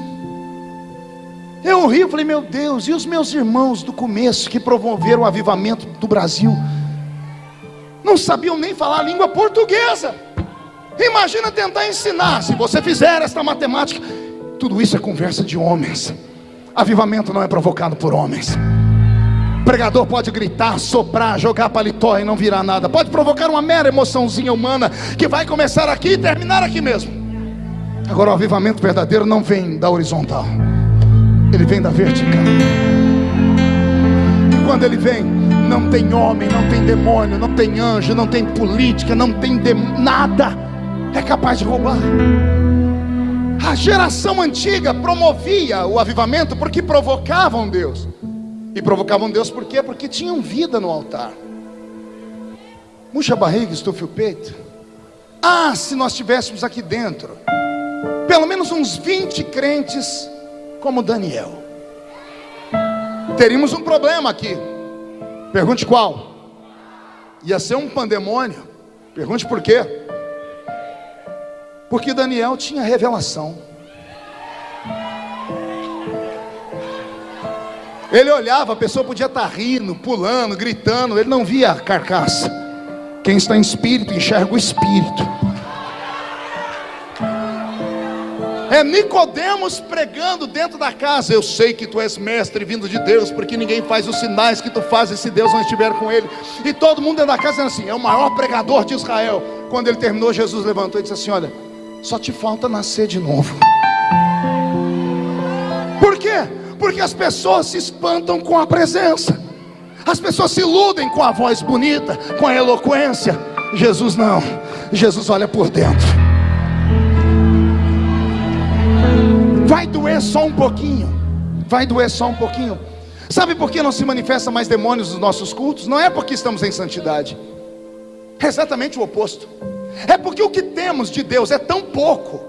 Eu ri, eu falei, meu Deus, e os meus irmãos do começo que promoveram o avivamento do Brasil, não sabiam nem falar a língua portuguesa. Imagina tentar ensinar, se você fizer esta matemática, tudo isso é conversa de homens. Avivamento não é provocado por homens. O pregador pode gritar, soprar, jogar paletó e não virar nada. Pode provocar uma mera emoçãozinha humana que vai começar aqui e terminar aqui mesmo. Agora o avivamento verdadeiro não vem da horizontal. Ele vem da vertical. E quando ele vem, não tem homem, não tem demônio, não tem anjo, não tem política, não tem nada é capaz de roubar. A geração antiga promovia o avivamento porque provocavam Deus. E provocavam Deus por quê? Porque tinham vida no altar. Murcha a barriga, estufe o peito. Ah, se nós tivéssemos aqui dentro, pelo menos uns 20 crentes como Daniel. Teríamos um problema aqui. Pergunte qual? Ia ser um pandemônio. Pergunte por quê? Porque Daniel tinha revelação. Ele olhava, a pessoa podia estar rindo, pulando, gritando, ele não via a carcaça. Quem está em espírito enxerga o espírito. É Nicodemos pregando dentro da casa. Eu sei que tu és mestre vindo de Deus, porque ninguém faz os sinais que tu fazes se Deus não estiver com ele. E todo mundo dentro da casa dizendo assim: é o maior pregador de Israel. Quando ele terminou, Jesus levantou e disse assim: Olha, só te falta nascer de novo. Por quê? Porque as pessoas se espantam com a presença. As pessoas se iludem com a voz bonita, com a eloquência. Jesus não. Jesus olha por dentro. Vai doer só um pouquinho. Vai doer só um pouquinho. Sabe por que não se manifesta mais demônios nos nossos cultos? Não é porque estamos em santidade. É exatamente o oposto. É porque o que temos de Deus é tão pouco.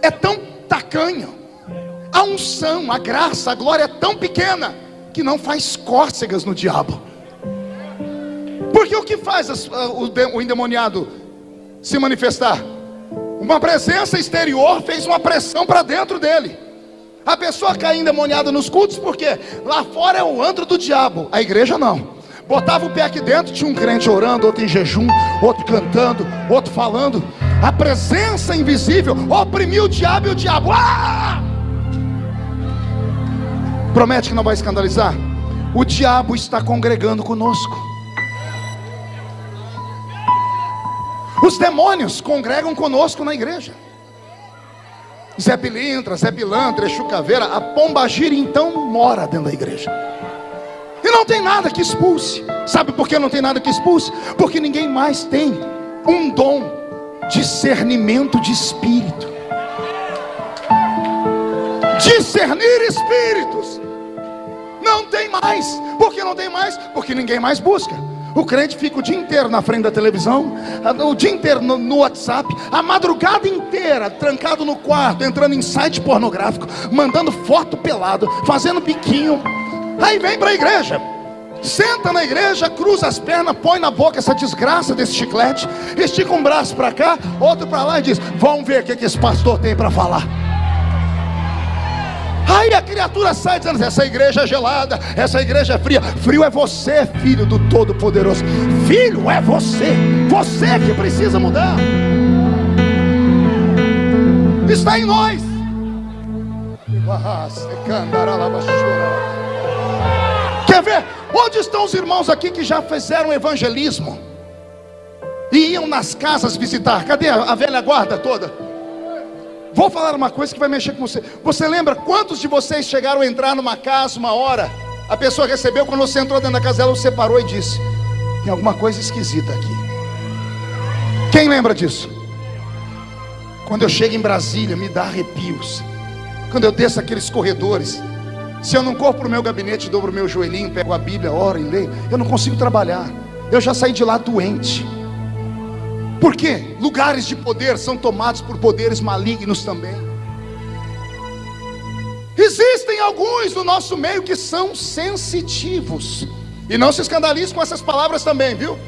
É tão tacanho a unção, a graça, a glória é tão pequena que não faz cócegas no diabo. Porque o que faz o endemoniado se manifestar? Uma presença exterior fez uma pressão para dentro dele. A pessoa cai endemoniada nos cultos, porque lá fora é o antro do diabo, a igreja não. Botava o pé aqui dentro, tinha um crente orando, outro em jejum, outro cantando, outro falando. A presença invisível oprimiu o diabo e o diabo. Ah! Promete que não vai escandalizar? O diabo está congregando conosco. Os demônios congregam conosco na igreja. Zé Pilintra, Zé Pilantra, Exu Caveira, a pomba gira então mora dentro da igreja. E não tem nada que expulse. Sabe por que não tem nada que expulse? Porque ninguém mais tem um dom discernimento de espírito. Discernir espíritos. Não tem mais. Por que não tem mais? Porque ninguém mais busca. O crente fica o dia inteiro na frente da televisão, o dia inteiro no, no, WhatsApp, a madrugada inteira trancado no quarto, entrando em site pornográfico, mandando foto pelado, fazendo biquinho. Aí vem para a igreja, senta na igreja, cruza as pernas, põe na boca essa desgraça desse chiclete, estica um braço para cá, outro para lá e diz: Vamos ver o que, que esse pastor tem para falar. Aí a criatura sai dizendo: essa igreja é gelada, essa igreja é fria. Frio é você, filho do Todo-Poderoso. Filho é você, você que precisa mudar. Está em nós. Quer ver? Onde estão os irmãos aqui que já fizeram evangelismo? E iam nas casas visitar. Cadê a velha guarda toda? Vou falar uma coisa que vai mexer com você. Você lembra quantos de vocês chegaram a entrar numa casa uma hora? A pessoa recebeu, quando você entrou dentro da casa dela, você parou e disse: Tem alguma coisa esquisita aqui. Quem lembra disso? Quando eu chego em Brasília, me dá arrepios. Quando eu desço aqueles corredores, se eu não corro para o meu gabinete, dobro o meu joelhinho, pego a Bíblia, oro e leio, eu não consigo trabalhar. Eu já saí de lá doente. Por quê? Lugares de poder são tomados por poderes malignos também. Existem alguns no nosso meio que são sensitivos. E não se escandalize com essas palavras também, viu?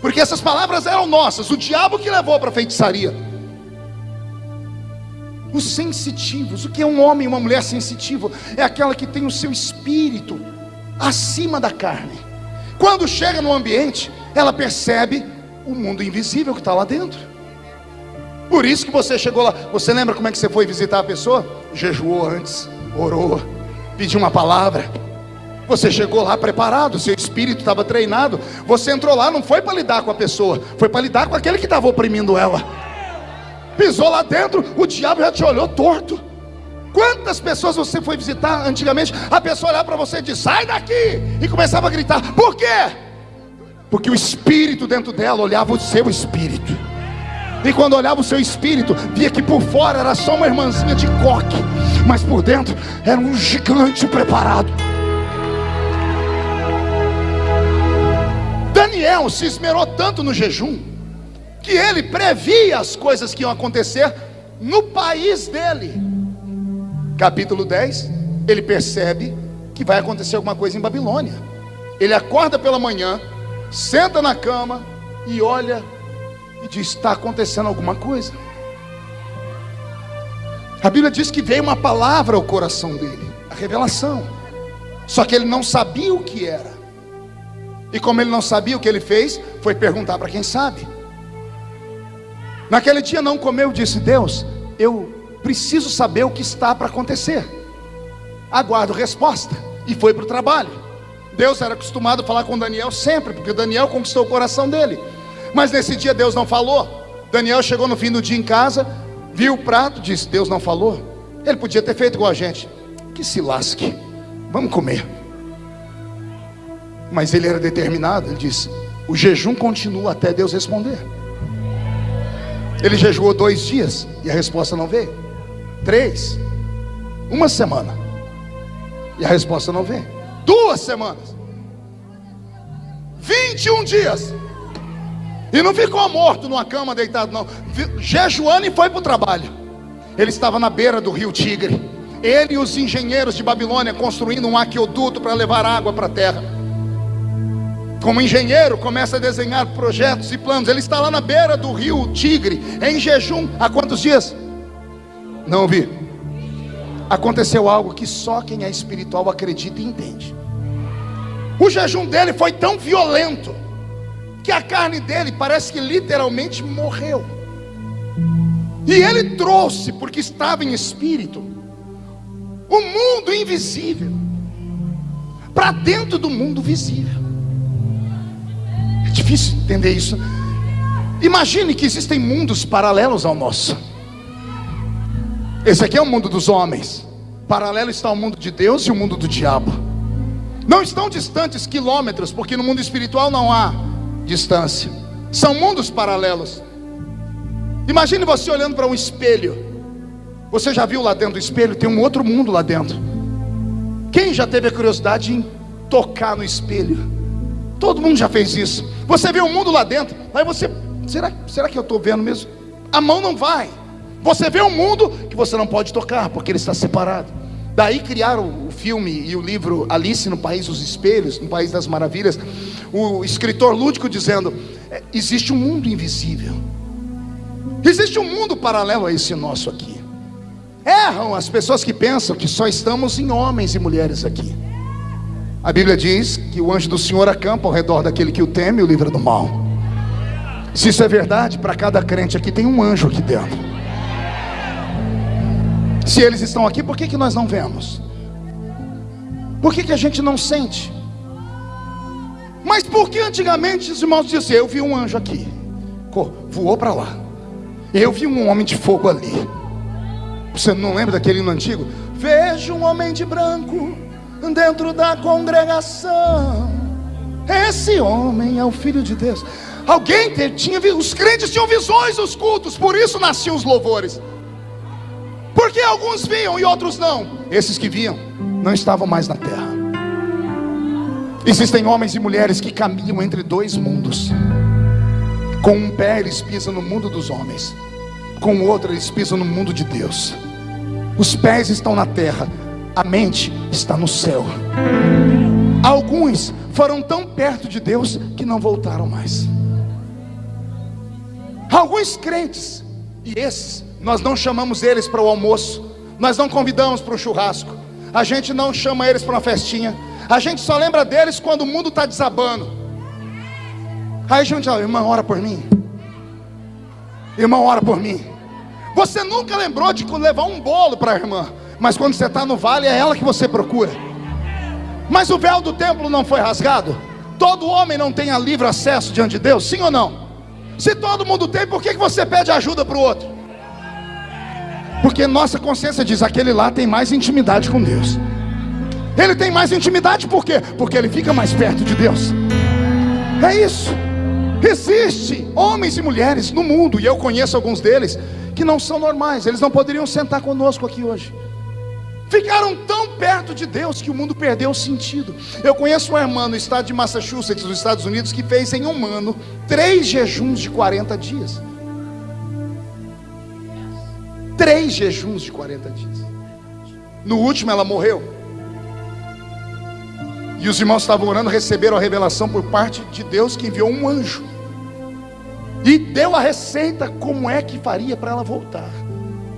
Porque essas palavras eram nossas, o diabo que levou para a feitiçaria. Os sensitivos, o que é um homem e uma mulher sensitivo? É aquela que tem o seu espírito acima da carne. Quando chega no ambiente, ela percebe o mundo invisível que está lá dentro. Por isso que você chegou lá. Você lembra como é que você foi visitar a pessoa? Jejuou antes, orou, pediu uma palavra. Você chegou lá preparado, seu espírito estava treinado. Você entrou lá, não foi para lidar com a pessoa, foi para lidar com aquele que estava oprimindo ela. Pisou lá dentro, o diabo já te olhou torto. Quantas pessoas você foi visitar antigamente? A pessoa olhava para você e disse: sai daqui! E começava a gritar: por quê? porque o espírito dentro dela olhava o seu espírito. E quando olhava o seu espírito, via que por fora era só uma irmãzinha de coque, mas por dentro era um gigante preparado. Daniel se esmerou tanto no jejum, que ele previa as coisas que iam acontecer no país dele. Capítulo 10, ele percebe que vai acontecer alguma coisa em Babilônia. Ele acorda pela manhã, senta na cama e olha e diz: está acontecendo alguma coisa. A Bíblia diz que veio uma palavra ao coração dele, a revelação. Só que ele não sabia o que era. E como ele não sabia o que ele fez, foi perguntar para quem sabe. Naquele dia não comeu, disse Deus: Eu preciso saber o que está para acontecer. Aguardo resposta. E foi para o trabalho. Deus era acostumado a falar com Daniel sempre, porque Daniel conquistou o coração dele. Mas nesse dia Deus não falou. Daniel chegou no fim do dia em casa, viu o prato, disse: Deus não falou. Ele podia ter feito igual a gente, que se lasque, vamos comer. Mas ele era determinado, ele disse: O jejum continua até Deus responder. Ele jejuou dois dias e a resposta não veio. Três, uma semana e a resposta não veio. Duas semanas. 21 dias. E não ficou morto numa cama deitado, não. Jejuando e foi para o trabalho. Ele estava na beira do rio Tigre. Ele e os engenheiros de Babilônia construindo um aqueduto para levar água para a terra. Como engenheiro, começa a desenhar projetos e planos. Ele está lá na beira do rio Tigre, em jejum. Há quantos dias? Não vi aconteceu algo que só quem é espiritual acredita e entende. O jejum dele foi tão violento que a carne dele parece que literalmente morreu. E ele trouxe, porque estava em espírito, o mundo invisível para dentro do mundo visível. É difícil entender isso. Imagine que existem mundos paralelos ao nosso. Esse aqui é o mundo dos homens. Paralelo está o mundo de Deus e o mundo do diabo. Não estão distantes quilômetros, porque no mundo espiritual não há distância. São mundos paralelos. Imagine você olhando para um espelho. Você já viu lá dentro do espelho? Tem um outro mundo lá dentro. Quem já teve a curiosidade em tocar no espelho? Todo mundo já fez isso. Você vê o mundo lá dentro. Aí você, será, será que eu estou vendo mesmo? A mão não vai. Você vê um mundo que você não pode tocar, porque ele está separado. Daí criaram o filme e o livro Alice no País dos Espelhos, no País das Maravilhas. O escritor lúdico dizendo: é, existe um mundo invisível, existe um mundo paralelo a esse nosso aqui. Erram as pessoas que pensam que só estamos em homens e mulheres aqui. A Bíblia diz que o anjo do Senhor acampa ao redor daquele que o teme e o livra do mal. Se isso é verdade, para cada crente aqui tem um anjo aqui dentro. Se eles estão aqui, por que, que nós não vemos? Por que, que a gente não sente? Mas por que antigamente os irmãos diziam: Eu vi um anjo aqui, voou para lá. Eu vi um homem de fogo ali. Você não lembra daquele hino antigo? Vejo um homem de branco dentro da congregação. Esse homem é o filho de Deus. Alguém tinha, os crentes tinham visões dos cultos, por isso nasciam os louvores. Porque alguns viam e outros não. Esses que viam não estavam mais na terra. Existem homens e mulheres que caminham entre dois mundos. Com um pé eles pisam no mundo dos homens, com o outro eles pisam no mundo de Deus. Os pés estão na terra, a mente está no céu. Alguns foram tão perto de Deus que não voltaram mais. Alguns crentes, e esses, nós não chamamos eles para o almoço, nós não convidamos para o churrasco, a gente não chama eles para uma festinha, a gente só lembra deles quando o mundo está desabando. Aí a gente fala, irmão, ora por mim. Irmão, ora por mim. Você nunca lembrou de levar um bolo para a irmã, mas quando você está no vale é ela que você procura. Mas o véu do templo não foi rasgado? Todo homem não tem livre acesso diante de Deus, sim ou não? Se todo mundo tem, por que você pede ajuda para o outro? Porque nossa consciência diz: aquele lá tem mais intimidade com Deus. Ele tem mais intimidade por quê? Porque ele fica mais perto de Deus. É isso. Existe homens e mulheres no mundo, e eu conheço alguns deles, que não são normais, eles não poderiam sentar conosco aqui hoje. Ficaram tão perto de Deus que o mundo perdeu o sentido. Eu conheço uma irmã no estado de Massachusetts, nos Estados Unidos, que fez em um ano três jejuns de 40 dias. Três jejuns de 40 dias. No último ela morreu. E os irmãos estavam orando, receberam a revelação por parte de Deus que enviou um anjo e deu a receita como é que faria para ela voltar.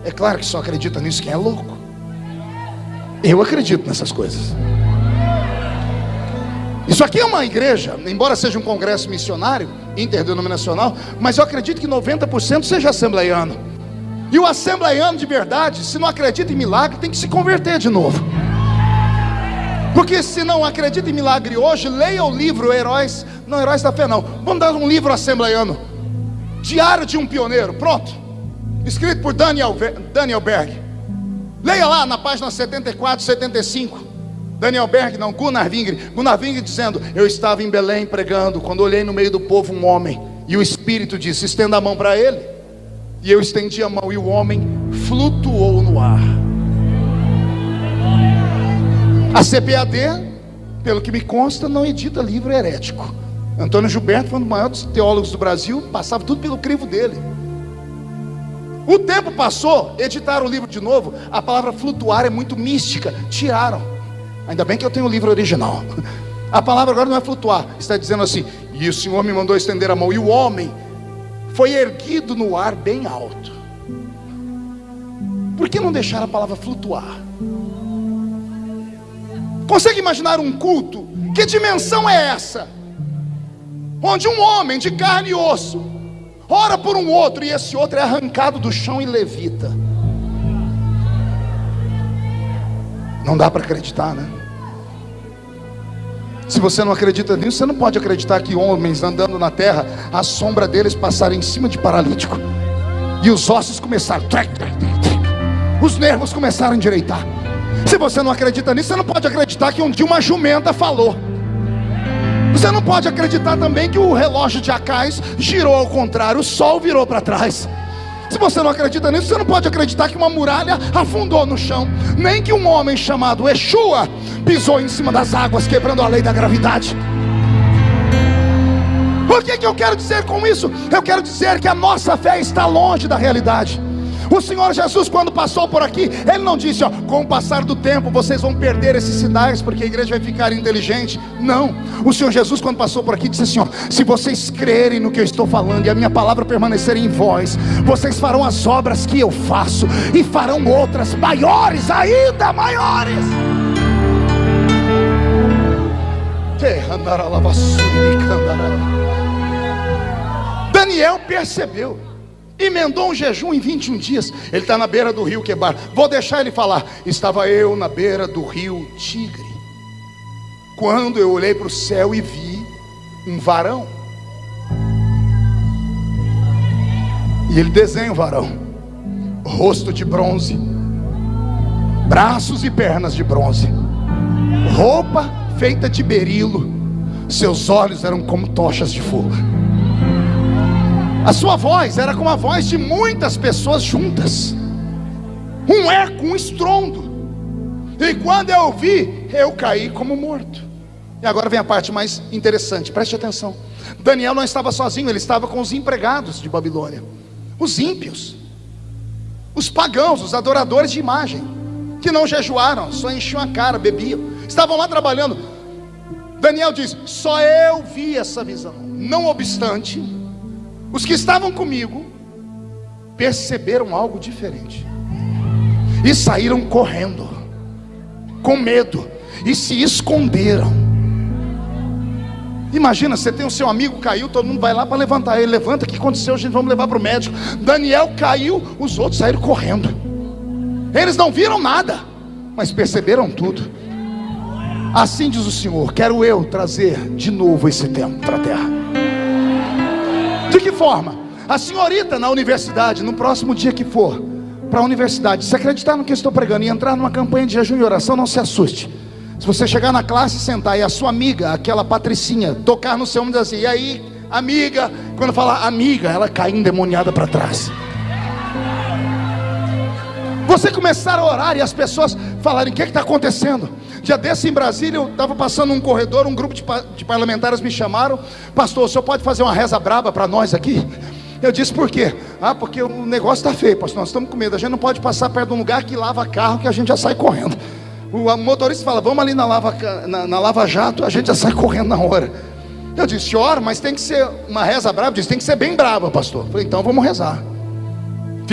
É claro que só acredita nisso quem é louco. Eu acredito nessas coisas. Isso aqui é uma igreja, embora seja um congresso missionário, interdenominacional, mas eu acredito que 90% seja assembleiano. E o assembleiano de verdade, se não acredita em milagre, tem que se converter de novo. Porque se não acredita em milagre hoje, leia o livro Heróis, não Heróis da Fé não. Vamos dar um livro assembleiano. Diário de um Pioneiro, pronto. Escrito por Daniel, Daniel Berg. Leia lá na página 74, 75. Daniel Berg, não, Gunnar Vingre. Gunnar Vingre dizendo: Eu estava em Belém pregando, quando olhei no meio do povo um homem, e o Espírito disse: Estenda a mão para ele. E eu estendi a mão, e o homem flutuou no ar. A CPAD, pelo que me consta, não edita livro herético. Antônio Gilberto foi um dos maiores teólogos do Brasil, passava tudo pelo crivo dele. O tempo passou, editaram o livro de novo. A palavra flutuar é muito mística, tiraram. Ainda bem que eu tenho o livro original. A palavra agora não é flutuar, está dizendo assim: e o Senhor me mandou estender a mão, e o homem foi erguido no ar bem alto. Por que não deixar a palavra flutuar? Consegue imaginar um culto? Que dimensão é essa? onde um homem de carne e osso ora por um outro e esse outro é arrancado do chão e levita. Não dá para acreditar, né? Se você não acredita nisso, você não pode acreditar que homens andando na terra, a sombra deles passaram em cima de paralítico e os ossos começaram, os nervos começaram a endireitar. Se você não acredita nisso, você não pode acreditar que um dia uma jumenta falou. Você não pode acreditar também que o relógio de Acais girou ao contrário, o sol virou para trás. Se você não acredita nisso, você não pode acreditar que uma muralha afundou no chão, nem que um homem chamado Exua pisou em cima das águas, quebrando a lei da gravidade. O que, que eu quero dizer com isso? Eu quero dizer que a nossa fé está longe da realidade. O Senhor Jesus, quando passou por aqui, Ele não disse, ó, com o passar do tempo vocês vão perder esses sinais, porque a igreja vai ficar inteligente. Não. O Senhor Jesus, quando passou por aqui, disse assim: ó, se vocês crerem no que eu estou falando e a minha palavra permanecer em vós, vocês farão as obras que eu faço e farão outras maiores, ainda maiores. Daniel percebeu emendou um jejum em 21 dias. Ele está na beira do rio Quebar. Vou deixar ele falar. Estava eu na beira do rio Tigre. Quando eu olhei para o céu e vi um varão. E ele desenha o varão. Rosto de bronze. Braços e pernas de bronze. Roupa feita de berilo. Seus olhos eram como tochas de fogo. A sua voz era como a voz de muitas pessoas juntas. Um eco, um estrondo. E quando eu ouvi, eu caí como morto. E agora vem a parte mais interessante, preste atenção. Daniel não estava sozinho, ele estava com os empregados de Babilônia, os ímpios, os pagãos, os adoradores de imagem, que não jejuaram, só enchiam a cara, bebiam, estavam lá trabalhando. Daniel diz: só eu vi essa visão. Não obstante, os que estavam comigo perceberam algo diferente e saíram correndo, com medo, e se esconderam. Imagina, você tem o seu amigo caiu, todo mundo vai lá para levantar ele. Levanta, o que aconteceu? A gente vamos levar para o médico. Daniel caiu, os outros saíram correndo. Eles não viram nada, mas perceberam tudo. Assim diz o Senhor: quero eu trazer de novo esse tempo para a terra. De que forma? A senhorita na universidade, no próximo dia que for, para a universidade, se acreditar no que estou pregando e entrar numa campanha de jejum e oração, não se assuste. Se você chegar na classe, sentar e a sua amiga, aquela patricinha, tocar no seu ombro e dizer assim, e aí, amiga, quando falar amiga, ela cai endemoniada para trás. Você começar a orar e as pessoas falarem: o que está acontecendo? Dia desse em Brasília, eu estava passando um corredor, um grupo de, de, parlamentares me chamaram: Pastor, o senhor pode fazer uma reza braba para nós aqui? Eu disse: Por quê? Ah, porque o negócio está feio, pastor. Nós estamos com medo. A gente não pode passar perto de um lugar que lava carro que a gente já sai correndo. O motorista fala, vamos ali na lava, na, na lava jato, a gente já sai correndo na hora. Eu disse, ora, mas tem que ser uma reza brava. Disse, tem que ser bem brava, pastor. falei, então vamos rezar.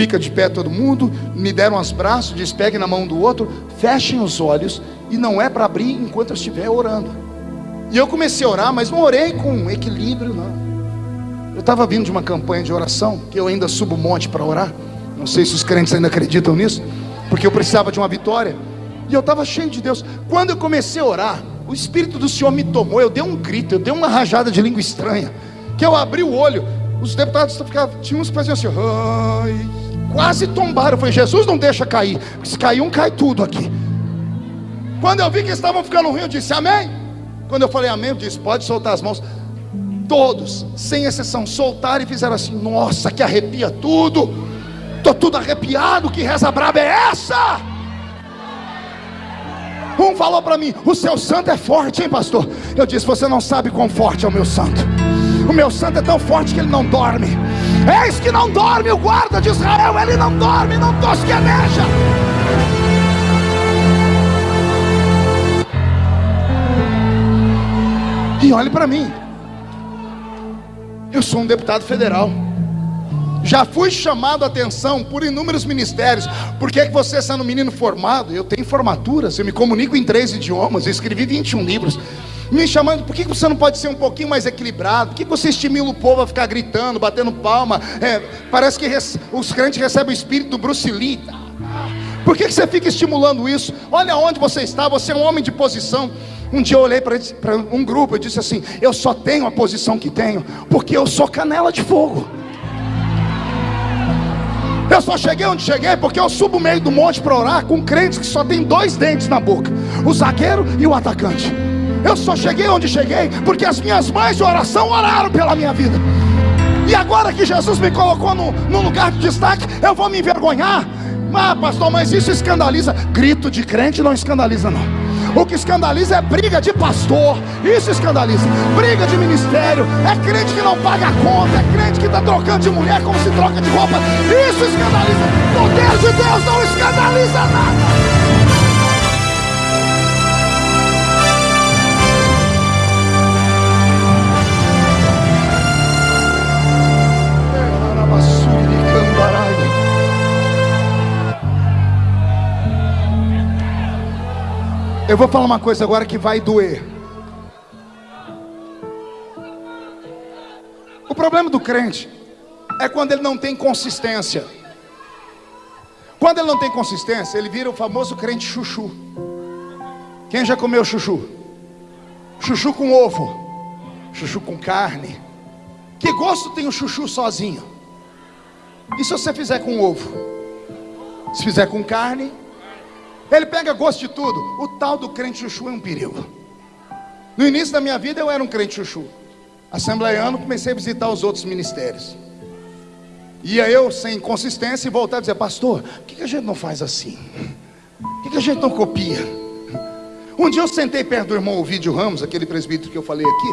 Fica de pé todo mundo, me deram os braços, diz, pegue na mão do outro, fechem os olhos, e não é para abrir enquanto eu estiver orando. E eu comecei a orar, mas não orei com equilíbrio, não. Eu estava vindo de uma campanha de oração, que eu ainda subo um monte para orar. Não sei se os crentes ainda acreditam nisso, porque eu precisava de uma vitória. E eu estava cheio de Deus. Quando eu comecei a orar, o Espírito do Senhor me tomou. Eu dei um grito, eu dei uma rajada de língua estranha. Que eu abri o olho. Os deputados ficavam, tinha uns que faziam assim, Ai, quase tombaram. Eu falei, Jesus não deixa cair. Se cair um, cai tudo aqui. Quando eu vi que estavam ficando ruim, eu disse, Amém. Quando eu falei Amém, eu disse, pode soltar as mãos. Todos, sem exceção, soltaram e fizeram assim, nossa, que arrepia tudo. Estou tudo arrepiado, que reza braba é essa? Um falou para mim: O seu santo é forte, hein, pastor? Eu disse: Você não sabe quão forte é o meu santo. O meu santo é tão forte que ele não dorme. Eis que não dorme o guarda de Israel, ele não dorme, não tosqueneja. E olhe para mim. Eu sou um deputado federal. Já fui chamado a atenção por inúmeros ministérios. Por que, que você, sendo um menino formado, eu tenho formaturas, eu me comunico em três idiomas, eu escrevi 21 livros. Me chamando, por que, você não pode ser um pouquinho mais equilibrado? Por que, você estimula o povo a ficar gritando, batendo palma? É, parece que os crentes recebem o espírito do Bruce Lee. Por que, que você fica estimulando isso? Olha onde você está, você é um homem de posição. Um dia eu olhei para um grupo e disse assim: Eu só tenho a posição que tenho, porque eu sou canela de fogo. Eu só cheguei onde cheguei porque eu subo o meio do monte para orar com crentes que só tem dois dentes na boca: o zagueiro e o atacante. Eu só cheguei onde cheguei porque as minhas mães de oração oraram pela minha vida. E agora que Jesus me colocou no, no lugar de destaque, eu vou me envergonhar. Ah, pastor, mas isso escandaliza. Grito de crente não escandaliza, não. O que escandaliza é briga de pastor. Isso escandaliza. Briga de ministério. É crente que não paga a conta. É crente que está trocando de mulher como se troca de roupa. Isso escandaliza. Poder de Deus não escandaliza nada. Eu vou falar uma coisa agora que vai doer. O problema do crente é quando ele não tem consistência. Quando ele não tem consistência, ele vira o famoso crente chuchu. Quem já comeu chuchu? Chuchu com ovo, chuchu com carne. Que gosto tem o chuchu sozinho? E se você fizer com ovo? Se fizer com carne, ele pega gosto de tudo. O tal do crente chuchu é um perigo. No início da minha vida eu era um crente chuchu. Assembleiano, comecei a visitar os outros ministérios. Ia eu sem consistência e voltar a dizer, pastor, por que, que a gente não faz assim? Por que, que a gente não copia? Um dia eu sentei perto do irmão Ovidio Ramos, aquele presbítero que eu falei aqui,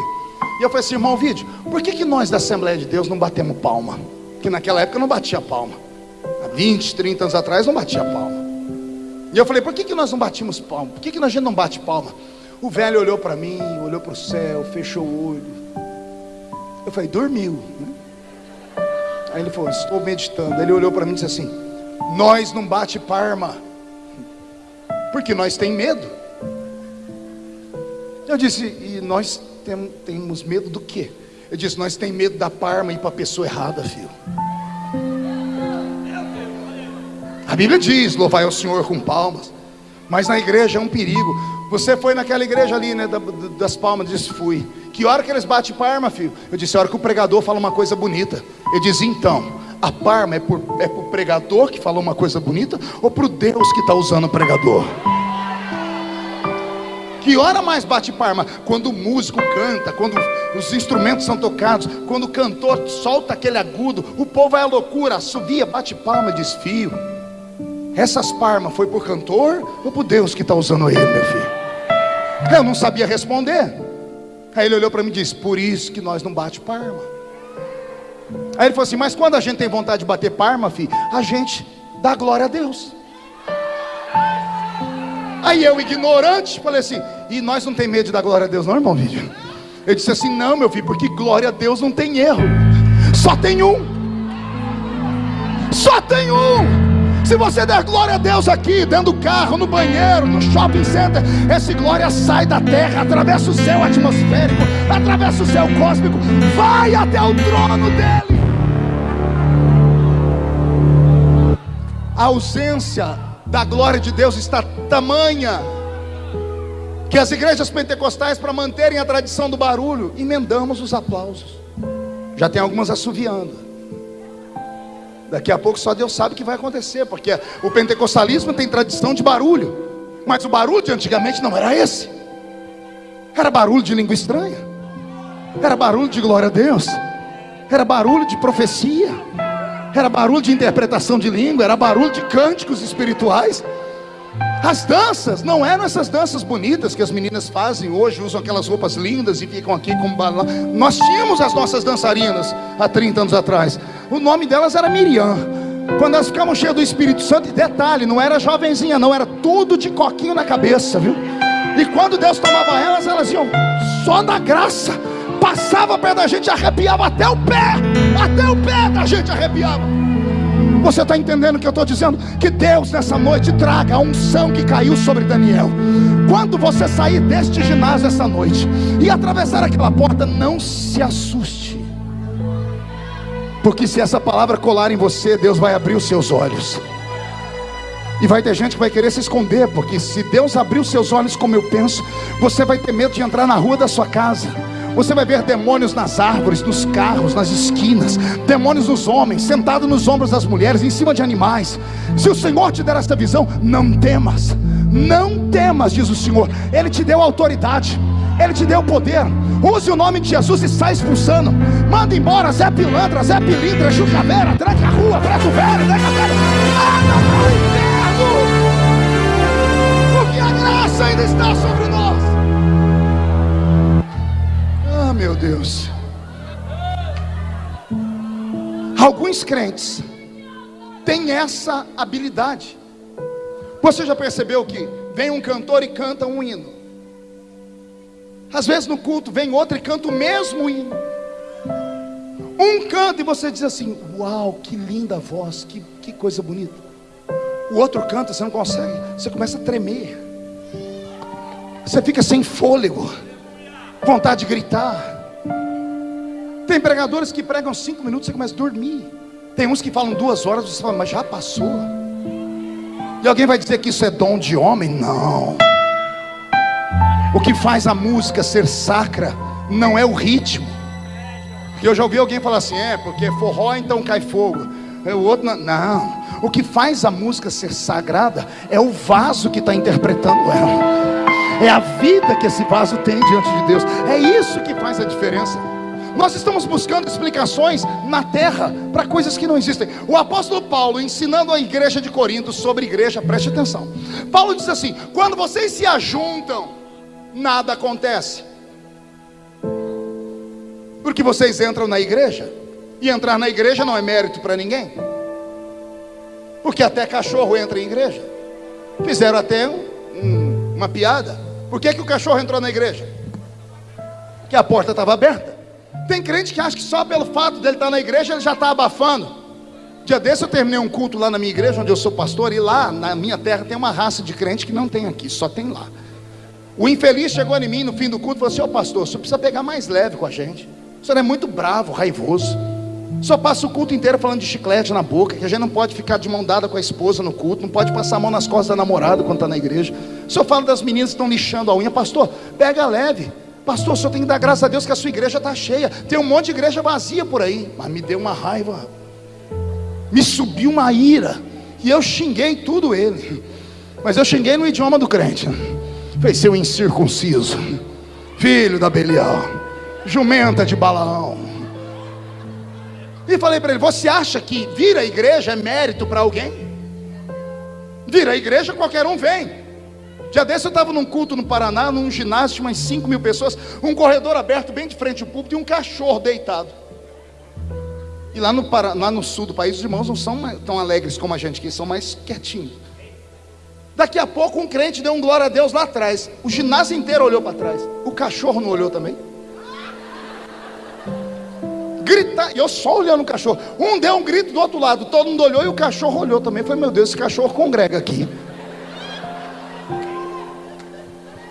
e eu falei assim, irmão Ovidio, por que, que nós da Assembleia de Deus não batemos palma? Que naquela época não batia palma. Há 20, 30 anos atrás não batia palma. E eu falei, por que, que nós não batimos palma? Por que, que a gente não bate palma? O velho olhou para mim, olhou para o céu, fechou o olho. Eu falei, dormiu. Né? Aí ele falou, estou meditando. Ele olhou para mim e disse assim: Nós não bate parma, porque nós tem medo. Eu disse, e nós tem, temos medo do quê? Eu disse, nós tem medo da parma ir para a pessoa errada, filho. A Bíblia diz: louvai ao Senhor com palmas. Mas na igreja é um perigo. Você foi naquela igreja ali, né, das palmas, disse: fui. Que hora que eles batem parma, filho? Eu disse: a hora que o pregador fala uma coisa bonita. Ele diz: então, a parma é por, é por pregador que falou uma coisa bonita ou para o Deus que está usando o pregador? Que hora mais bate parma? Quando o músico canta, quando os instrumentos são tocados, quando o cantor solta aquele agudo, o povo vai à loucura, assovia, bate palma, desfio. Essas parmas foi por cantor ou por Deus que está usando ele, meu filho? Eu não sabia responder. Aí ele olhou para mim e disse: Por isso que nós não bate parma. Aí ele falou assim: Mas quando a gente tem vontade de bater parma, filho, a gente dá glória a Deus. Aí eu, ignorante, falei assim: E nós não tem medo de dar glória a Deus, não, irmão vídeo? Eu disse assim: Não, meu filho, porque glória a Deus não tem erro, só tem um. Só tem um. Se você der glória a Deus aqui, dentro do carro, no banheiro, no shopping center, essa glória sai da terra, atravessa o céu atmosférico, atravessa o céu cósmico, vai até o trono dele. A ausência da glória de Deus está tamanha que as igrejas pentecostais, para manterem a tradição do barulho, emendamos os aplausos. Já tem algumas assoviando. Daqui a pouco só Deus sabe o que vai acontecer, porque o pentecostalismo tem tradição de barulho, mas o barulho de antigamente não era esse. Era barulho de língua estranha, era barulho de glória a Deus, era barulho de profecia, era barulho de interpretação de língua, era barulho de cânticos espirituais. As danças não eram essas danças bonitas que as meninas fazem hoje, usam aquelas roupas lindas e ficam aqui como balão. Nós tínhamos as nossas dançarinas há 30 anos atrás. O nome delas era Miriam. Quando elas ficavam cheias do Espírito Santo, e detalhe, não era jovenzinha, não, era tudo de coquinho na cabeça, viu? E quando Deus tomava elas, elas iam só na graça, passava perto da gente, arrepiava até o pé, até o pé da gente arrepiava. Você está entendendo o que eu estou dizendo? Que Deus nessa noite traga a unção que caiu sobre Daniel. Quando você sair deste ginásio essa noite e atravessar aquela porta, não se assuste. Porque se essa palavra colar em você, Deus vai abrir os seus olhos. E vai ter gente que vai querer se esconder, porque se Deus abrir os seus olhos como eu penso, você vai ter medo de entrar na rua da sua casa. Você vai ver demônios nas árvores, nos carros, nas esquinas, demônios nos homens, sentados nos ombros das mulheres, em cima de animais. Se o Senhor te der essa visão, não temas, não temas, diz o Senhor. Ele te deu autoridade, Ele te deu poder. Use o nome de Jesus e sai expulsando. Manda embora Zé Pilantra, Zé Pilintra, Jucaveira, tranca a rua, preto velho, tranca velho. Manda para o inferno. Porque a graça ainda está sobre meu Deus. Alguns crentes têm essa habilidade. Você já percebeu que vem um cantor e canta um hino? Às vezes no culto vem outro e canta o mesmo hino. Um canta e você diz assim: Uau, que linda voz, que, que coisa bonita. O outro canta, você não consegue, você começa a tremer, você fica sem fôlego vontade de gritar. Tem pregadores que pregam cinco minutos e começa a dormir. Tem uns que falam duas horas, você fala, mas já passou. E alguém vai dizer que isso é dom de homem? Não. O que faz a música ser sacra não é o ritmo. E eu já ouvi alguém falar assim: é, porque forró então cai fogo. O outro, não. não. O que faz a música ser sagrada é o vaso que está interpretando ela é a vida que esse vaso tem diante de Deus. É isso que faz a diferença. Nós estamos buscando explicações na terra para coisas que não existem. O apóstolo Paulo, ensinando a igreja de Corinto sobre igreja, preste atenção. Paulo diz assim: quando vocês se ajuntam, nada acontece. Porque vocês entram na igreja, e entrar na igreja não é mérito para ninguém. Porque até cachorro entra em igreja. Fizeram até um, um, uma piada. Por que, que o cachorro entrou na igreja? Que a porta estava aberta. Tem crente que acha que só pelo fato dele estar na igreja ele já está abafando. Dia desse eu terminei um culto lá na minha igreja, onde eu sou pastor, e lá na minha terra tem uma raça de crente que não tem aqui, só tem lá. O infeliz chegou em mim no fim do culto e falou assim: Ô oh, pastor, você precisa pegar mais leve com a gente. O senhor é muito bravo, raivoso. Só passa o culto inteiro falando de chiclete na boca, que a gente não pode ficar de mão dada com a esposa no culto, não pode passar a mão nas costas da namorada quando está na igreja. Senhor fala das meninas que estão lixando a unha, pastor, pega leve. Pastor, o senhor tem que dar graças a Deus que a sua igreja está cheia. Tem um monte de igreja vazia por aí. Mas me deu uma raiva. Me subiu uma ira. E eu xinguei tudo ele. Mas eu xinguei no idioma do crente. Falei, seu incircunciso. Filho da Belial. Jumenta de Balaão. E falei para ele: Você acha que vir à igreja é mérito para alguém? Vir à igreja qualquer um vem. Dia desse eu estava num culto no Paraná, num ginásio umas 5 mil pessoas, um corredor aberto bem de frente ao púlpito e um cachorro deitado. E lá no, no sul do país, os irmãos não são tão alegres como a gente, que são mais quietinhos. Daqui a pouco um crente deu um glória a Deus lá atrás. O ginásio inteiro olhou para trás. O cachorro não olhou também? Grita, e eu só olhando o cachorro. Um deu um grito do outro lado, todo mundo olhou e o cachorro olhou também. Foi meu Deus, esse cachorro congrega aqui.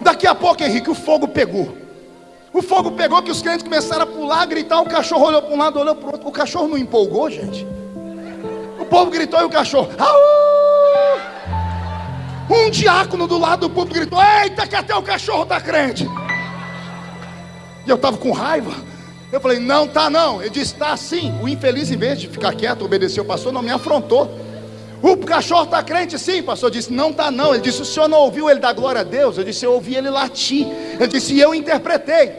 Daqui a pouco, Henrique, o fogo pegou. O fogo pegou que os crentes começaram a pular, a gritar. O cachorro olhou para um lado, olhou para o outro. O cachorro não empolgou, gente. O povo gritou e o cachorro. Aú! Um diácono do lado do povo gritou: Eita, que até o cachorro está crente. E eu estava com raiva. Eu falei: Não, tá não. Ele disse: Está sim. O infeliz, em vez de ficar quieto, obedecer o pastor, não me afrontou. O cachorro está crente? Sim, pastor disse, não está não. Ele disse, o senhor não ouviu ele dar glória a Deus? Eu disse, eu ouvi ele latir. Ele disse, e eu interpretei.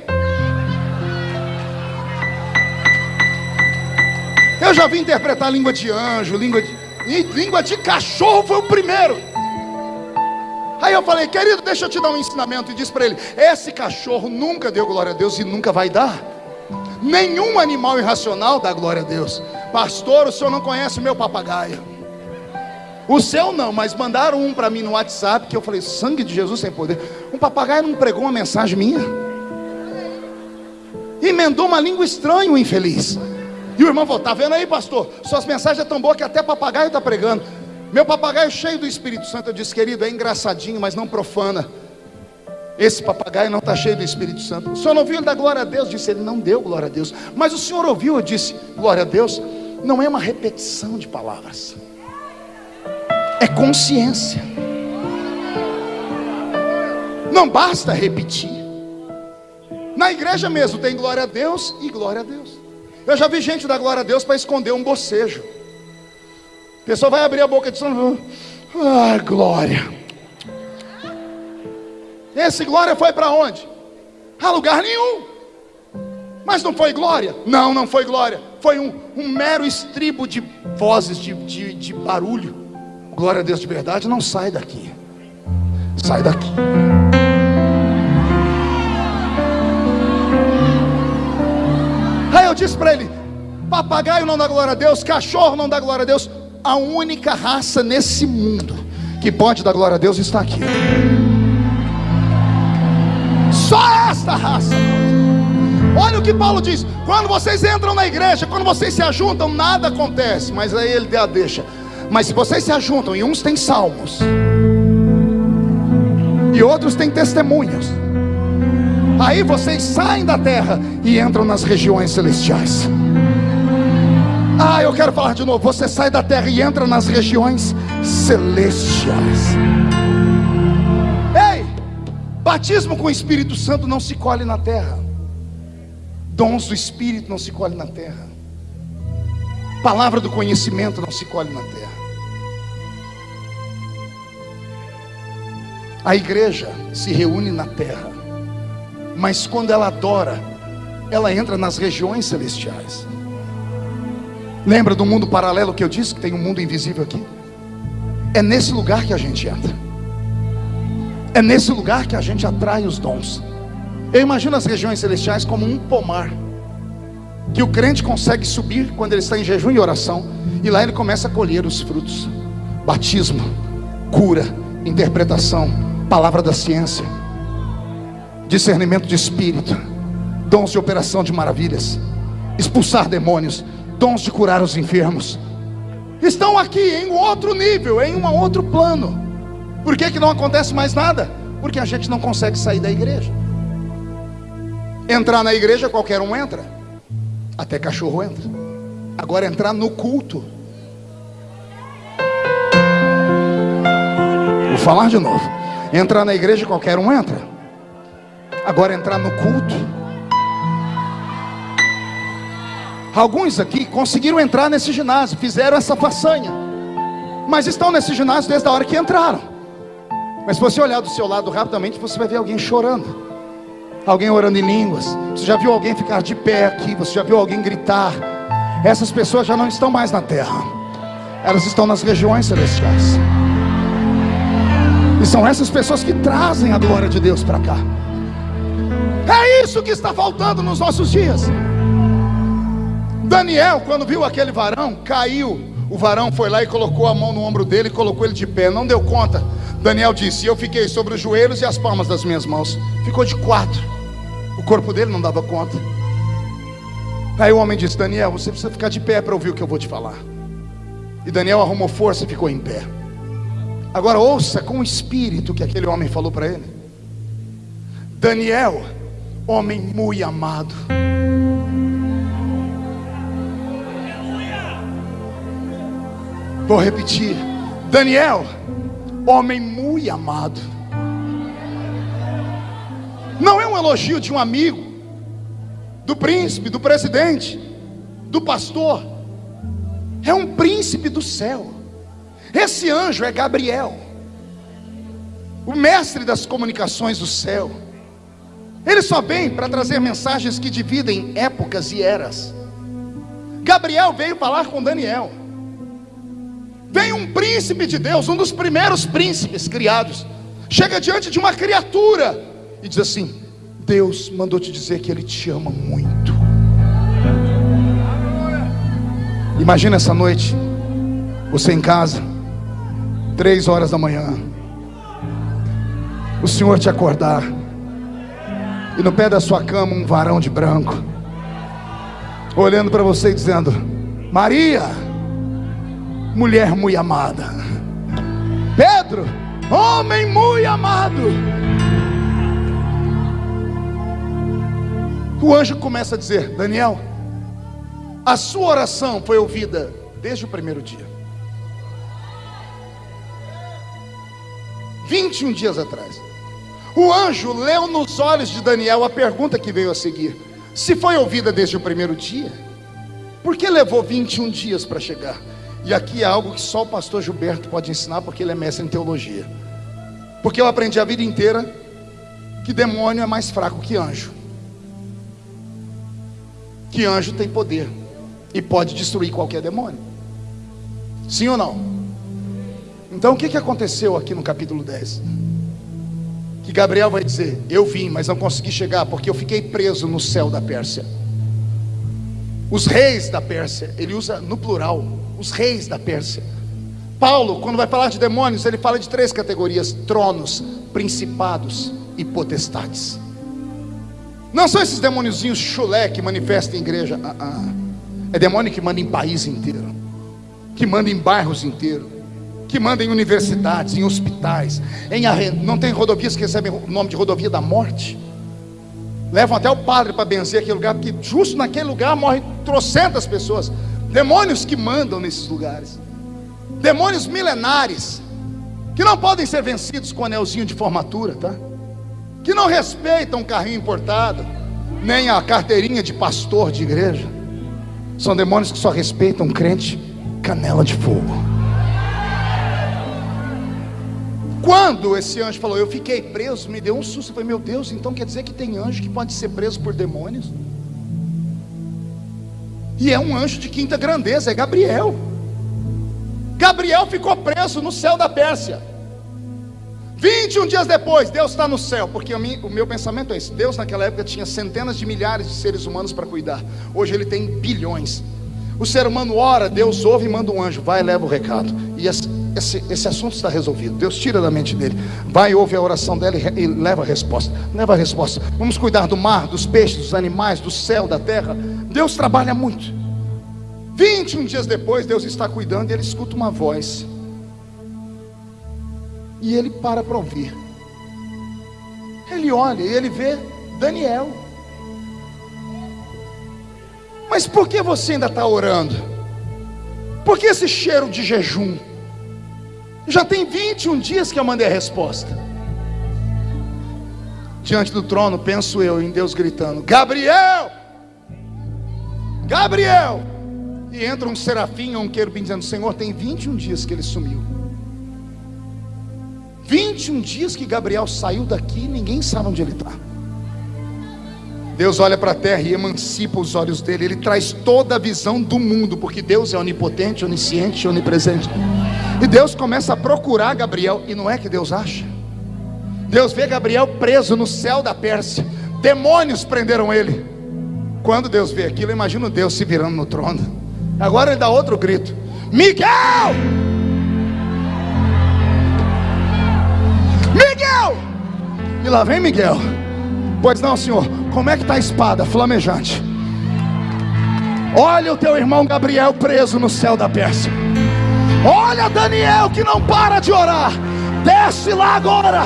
Eu já vi interpretar língua de anjo, língua de. Língua de cachorro foi o primeiro. Aí eu falei, querido, deixa eu te dar um ensinamento. E disse para ele: esse cachorro nunca deu glória a Deus e nunca vai dar. Nenhum animal irracional dá glória a Deus. Pastor, o senhor não conhece o meu papagaio. O seu não, mas mandaram um para mim no WhatsApp que eu falei: sangue de Jesus sem poder. Um papagaio não pregou uma mensagem minha. Emendou uma língua estranha, o infeliz. E o irmão falou: Tá vendo aí, pastor? Suas mensagens é tão boas que até papagaio está pregando. Meu papagaio cheio do Espírito Santo. Eu disse, querido, é engraçadinho, mas não profana. Esse papagaio não está cheio do Espírito Santo. O senhor não ouviu ele dar glória a Deus? Disse, ele não deu glória a Deus. Mas o senhor ouviu? Eu disse, glória a Deus. Não é uma repetição de palavras é consciência. Não basta repetir. Na igreja mesmo tem glória a Deus e glória a Deus. Eu já vi gente dar glória a Deus para esconder um bocejo. A pessoa vai abrir a boca de São Ah, glória. Esse glória foi para onde? A lugar nenhum. Mas não foi glória? Não, não foi glória. Foi um, um mero estribo de vozes, de, de, de barulho glória a Deus de verdade, não sai daqui. Sai daqui. Aí eu disse para ele: papagaio não dá glória a Deus, cachorro não dá glória a Deus. A única raça nesse mundo que pode dar glória a Deus está aqui. Só esta raça. Olha o que Paulo diz: quando vocês entram na igreja, quando vocês se ajuntam, nada acontece. Mas aí ele deixa. Mas se vocês se ajuntam e uns têm salmos e outros têm testemunhos, aí vocês saem da terra e entram nas regiões celestiais. Ah, eu quero falar de novo. Você sai da terra e entra nas regiões celestiais. Batismo com o Espírito Santo não se colhe na terra. Dons do Espírito não se colhe na terra. Palavra do conhecimento não se colhe na terra. A igreja se reúne na terra, mas quando ela adora, ela entra nas regiões celestiais. Lembra do mundo paralelo que eu disse que tem um mundo invisível aqui? É nesse lugar que a gente entra. É nesse lugar que a gente atrai os dons. Eu imagino as regiões celestiais como um pomar que o crente consegue subir quando ele está em jejum e oração, e lá ele começa a colher os frutos: batismo, cura, interpretação, palavra da ciência, discernimento de espírito, dons de operação de maravilhas, expulsar demônios, dons de curar os enfermos. Estão aqui em outro nível, em um outro plano. Por que, que não acontece mais nada? Porque a gente não consegue sair da igreja. Entrar na igreja, qualquer um entra. Até cachorro entra. Agora entrar no culto. Vou falar de novo. Entrar na igreja, qualquer um entra. Agora entrar no culto. Alguns aqui conseguiram entrar nesse ginásio, fizeram essa façanha, mas estão nesse ginásio desde a hora que entraram. Mas se você olhar do seu lado rapidamente, você vai ver alguém chorando, alguém orando em línguas. Você já viu alguém ficar de pé aqui? Você já viu alguém gritar? Essas pessoas já não estão mais na terra, elas estão nas regiões celestiais. E são essas pessoas que trazem a glória de Deus para cá. É isso que está faltando nos nossos dias. Daniel, quando viu aquele varão, caiu. O varão foi lá e colocou a mão no ombro dele e colocou ele de pé. Não deu conta. Daniel disse: Eu fiquei sobre os joelhos e as palmas das minhas mãos. Ficou de quatro. O corpo dele não dava conta. Aí o homem disse: Daniel, você precisa ficar de pé para ouvir o que eu vou te falar. E Daniel arrumou força e ficou em pé. Agora ouça com o espírito que aquele homem falou para ele. Daniel, homem muito amado. Vou repetir. Daniel, homem muito amado. Não é um elogio de um amigo, do príncipe, do presidente, do pastor. É um príncipe do céu. Esse anjo é Gabriel, o mestre das comunicações do céu. Ele só vem para trazer mensagens que dividem épocas e eras. Gabriel veio falar com Daniel. Vem um príncipe de Deus, um dos primeiros príncipes criados, chega diante de uma criatura e diz assim: Deus mandou te dizer que Ele te ama muito. Imagina essa noite, você em casa, três horas da manhã, o Senhor te acordar, e no pé da sua cama um varão de branco, olhando para você e dizendo: Maria mulher muito amada. Pedro, homem muito amado. O anjo começa a dizer: Daniel, a sua oração foi ouvida desde o primeiro dia. 21 dias atrás. O anjo leu nos olhos de Daniel a pergunta que veio a seguir: Se foi ouvida desde o primeiro dia, por que levou 21 dias para chegar? E aqui é algo que só o pastor Gilberto pode ensinar, porque ele é mestre em teologia. Porque eu aprendi a vida inteira que demônio é mais fraco que anjo. Que anjo tem poder e pode destruir qualquer demônio. Sim ou não? Então o que, que aconteceu aqui no capítulo 10? Que Gabriel vai dizer: Eu vim, mas não consegui chegar porque eu fiquei preso no céu da Pérsia. Os reis da Pérsia, ele usa no plural, os reis da Pérsia. Paulo, quando vai falar de demônios, ele fala de três categorias: tronos, principados e potestades. Não são esses demôniozinhos chulé que manifestam em igreja. Ah, ah. É demônio que manda em país inteiro, que manda em bairros inteiros, que manda em universidades, em hospitais, em não tem rodovias que recebem o nome de rodovia da morte. Levam até o padre para benzer aquele lugar, porque justo naquele lugar morrem trocentas pessoas. Demônios que mandam nesses lugares. Demônios milenares. Que não podem ser vencidos com anelzinho de formatura, tá? Que não respeitam o carrinho importado, nem a carteirinha de pastor de igreja. São demônios que só respeitam crente canela de fogo. Quando esse anjo falou, eu fiquei preso, me deu um susto. Eu falei, meu Deus, então quer dizer que tem anjo que pode ser preso por demônios? E é um anjo de quinta grandeza, é Gabriel. Gabriel ficou preso no céu da Pérsia. 21 dias depois, Deus está no céu, porque o meu pensamento é esse: Deus naquela época tinha centenas de milhares de seres humanos para cuidar, hoje ele tem bilhões. O ser humano ora, Deus ouve e manda um anjo, vai e leva o recado, e esse, esse, esse assunto está resolvido. Deus tira da mente dele, vai, ouve a oração dela e, e leva a resposta. Leva a resposta. Vamos cuidar do mar, dos peixes, dos animais, do céu, da terra. Deus trabalha muito. 21 dias depois, Deus está cuidando e ele escuta uma voz e ele para para ouvir. Ele olha e ele vê Daniel. Mas por que você ainda está orando? Por que esse cheiro de jejum? Já tem 21 dias que eu mandei a resposta. Diante do trono, penso eu em Deus gritando: Gabriel! Gabriel! E entra um serafim ou um querubim dizendo: Senhor, tem 21 dias que ele sumiu. 21 dias que Gabriel saiu daqui ninguém sabe onde ele está. Deus olha para a terra e emancipa os olhos dele. Ele traz toda a visão do mundo, porque Deus é onipotente, onisciente, onipresente. E Deus começa a procurar Gabriel, e não é que Deus acha. Deus vê Gabriel preso no céu da Pérsia. Demônios prenderam ele. Quando Deus vê aquilo, imagina Deus se virando no trono. Agora ele dá outro grito: Miguel! Miguel! E lá vem Miguel. Pois não, senhor. Como é que está a espada flamejante? Olha o teu irmão Gabriel preso no céu da Pérsia. Olha Daniel que não para de orar. Desce lá agora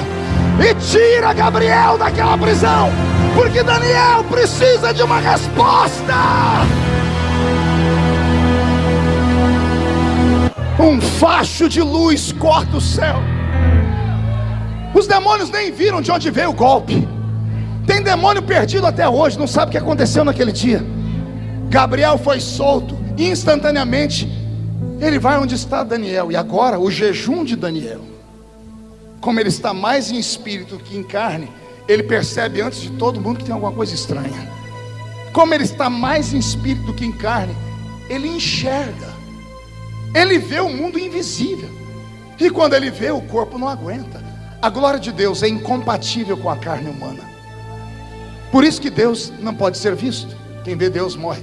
e tira Gabriel daquela prisão, porque Daniel precisa de uma resposta. Um facho de luz corta o céu. Os demônios nem viram de onde veio o golpe. Tem demônio perdido até hoje, não sabe o que aconteceu naquele dia. Gabriel foi solto instantaneamente. Ele vai onde está Daniel. E agora o jejum de Daniel. Como ele está mais em espírito que em carne, ele percebe antes de todo mundo que tem alguma coisa estranha. Como ele está mais em espírito que em carne, ele enxerga. Ele vê o mundo invisível. E quando ele vê, o corpo não aguenta. A glória de Deus é incompatível com a carne humana. Por isso que Deus não pode ser visto. Quem vê Deus morre.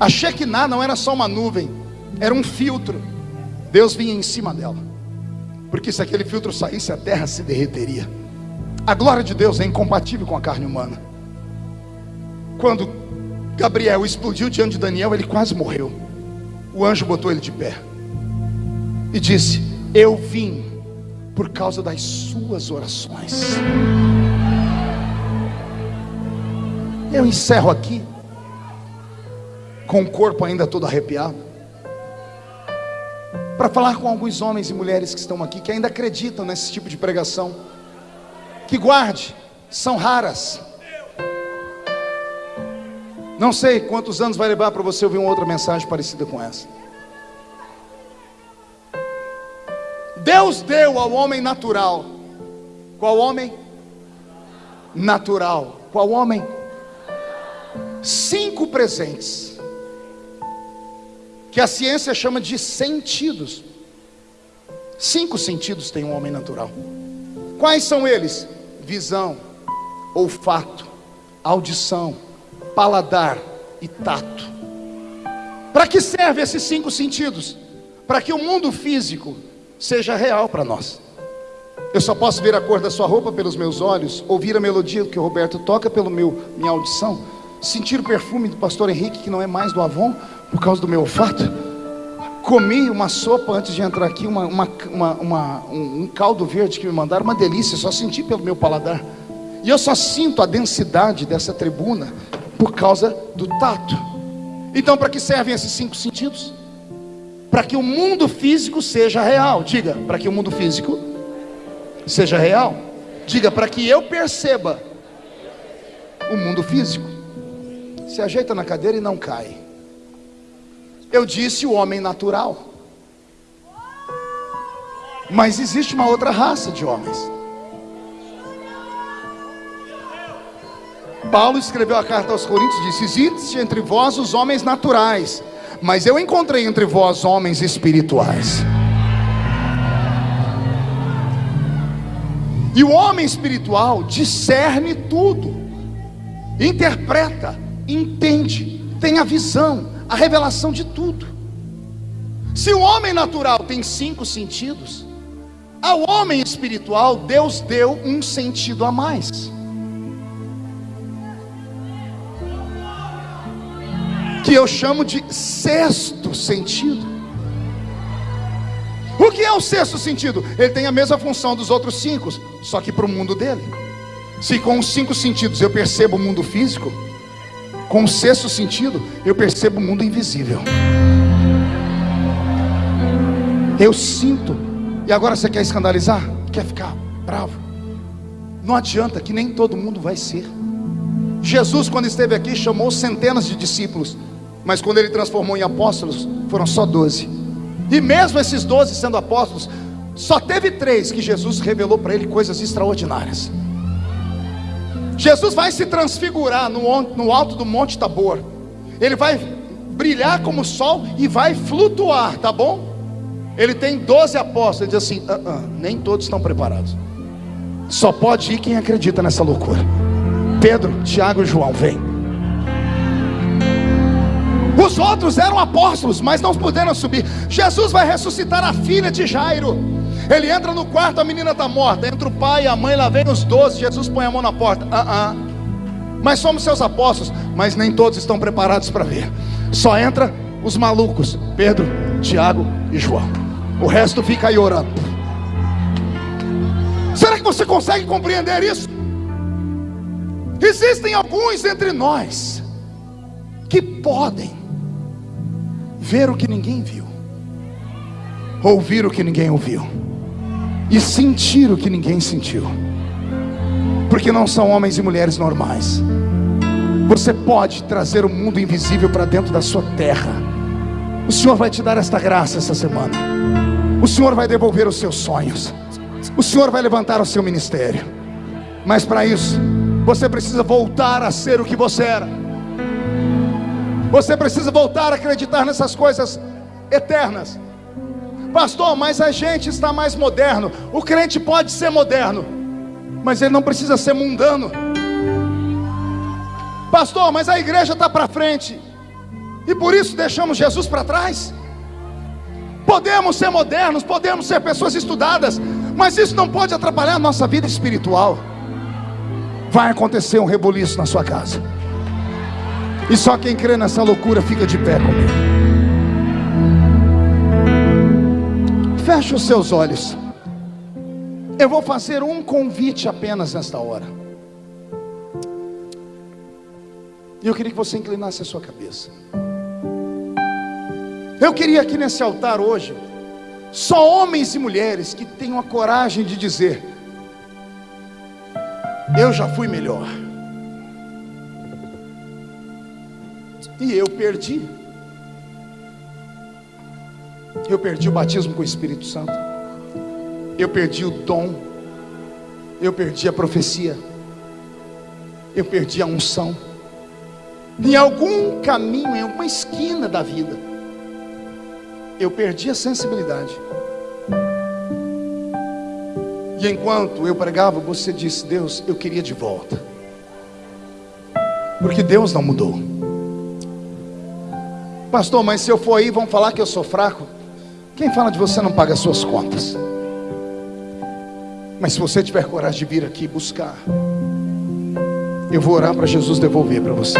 A Shekinah não era só uma nuvem, era um filtro. Deus vinha em cima dela. Porque se aquele filtro saísse, a terra se derreteria. A glória de Deus é incompatível com a carne humana. Quando Gabriel explodiu diante de Daniel, ele quase morreu. O anjo botou ele de pé e disse: Eu vim por causa das suas orações. Eu encerro aqui, com o corpo ainda todo arrepiado, para falar com alguns homens e mulheres que estão aqui, que ainda acreditam nesse tipo de pregação. Que guarde, são raras. Não sei quantos anos vai levar para você ouvir uma outra mensagem parecida com essa. Deus deu ao homem natural. Qual homem? Natural. Qual homem? Cinco presentes. Que a ciência chama de sentidos. Cinco sentidos tem um homem natural. Quais são eles? Visão, olfato, audição, paladar e tato. Para que servem esses cinco sentidos? Para que o mundo físico seja real para nós. Eu só posso ver a cor da sua roupa pelos meus olhos, ouvir a melodia que o Roberto toca pelo meu minha audição, sentir o perfume do pastor Henrique que não é mais do Avon por causa do meu olfato. Comi uma sopa antes de entrar aqui, uma, uma, uma, um, um caldo verde que me mandaram, uma delícia, só senti pelo meu paladar. E eu só sinto a densidade dessa tribuna por causa do tato. Então, para que servem esses cinco sentidos? para que o mundo físico seja real. Diga, para que o mundo físico seja real. Diga, para que eu perceba o mundo físico. Se ajeita na cadeira e não cai. Eu disse o homem natural. Mas existe uma outra raça de homens. Paulo escreveu a carta aos Coríntios e disse: Existe entre vós os homens naturais, mas eu encontrei entre vós homens espirituais. E o homem espiritual discerne tudo, interpreta, entende, tem a visão, a revelação de tudo. Se o homem natural tem cinco sentidos, ao homem espiritual Deus deu um sentido a mais. Que eu chamo de sexto sentido. O que é o sexto sentido? Ele tem a mesma função dos outros cinco, só que para o mundo dele. Se com os cinco sentidos eu percebo o mundo físico, com o sexto sentido eu percebo o mundo invisível. Eu sinto. E agora você quer escandalizar? Quer ficar bravo? Não adianta que nem todo mundo vai ser. Jesus, quando esteve aqui, chamou centenas de discípulos, mas quando ele transformou em apóstolos, foram só doze. E mesmo esses doze sendo apóstolos, só teve três que Jesus revelou para ele coisas extraordinárias. Jesus vai se transfigurar no, alto do Monte Tabor. Ele vai brilhar como o sol e vai flutuar, tá bom? Ele tem doze apóstolos. Ele diz assim: uh -uh, nem todos estão preparados. Só pode ir quem acredita nessa loucura. Pedro, Tiago e João, vem. Os outros eram apóstolos, mas não puderam subir. Jesus vai ressuscitar a filha de Jairo. Ele entra no quarto, a menina está morta. Entra o pai e a mãe, lá vem os doze. Jesus põe a mão na porta. Ah, uh, -uh. Mas somos seus apóstolos, mas nem todos estão preparados para ver. Só entra os malucos: Pedro, Tiago e João. O resto fica aí orando. Será que você consegue compreender isso? Existem alguns entre nós que podem ver o que ninguém viu, ouvir o que ninguém ouviu e sentir o que ninguém sentiu, porque não são homens e mulheres normais. Você pode trazer o mundo invisível para dentro da sua terra. O Senhor vai te dar esta graça essa semana. O Senhor vai devolver os seus sonhos. O Senhor vai levantar o seu ministério. Mas para isso, você precisa voltar a ser o que você era. Você precisa voltar a acreditar nessas coisas eternas. Pastor, mas a gente está mais moderno. O crente pode ser moderno, mas ele não precisa ser mundano. Pastor, mas a igreja está para frente, e por isso deixamos Jesus para trás. Podemos ser modernos, podemos ser pessoas estudadas, mas isso não pode atrapalhar a nossa vida espiritual. Vai acontecer um rebuliço na sua casa. E só quem crê nessa loucura fica de pé comigo. Feche os seus olhos. Eu vou fazer um convite apenas nesta hora. E eu queria que você inclinasse a sua cabeça. Eu queria aqui nesse altar hoje, só homens e mulheres que tenham a coragem de dizer: Eu já fui melhor. E eu perdi. Eu perdi o batismo com o Espírito Santo. Eu perdi o dom. Eu perdi a profecia. Eu perdi a unção. Em algum caminho, em alguma esquina da vida, eu perdi a sensibilidade. E enquanto eu pregava, você disse: Deus, eu queria de volta. Porque Deus não mudou. Pastor, mas se eu for aí, vão falar que eu sou fraco. Quem fala de você não paga as suas contas. Mas se você tiver coragem de vir aqui buscar, eu vou orar para Jesus devolver para você.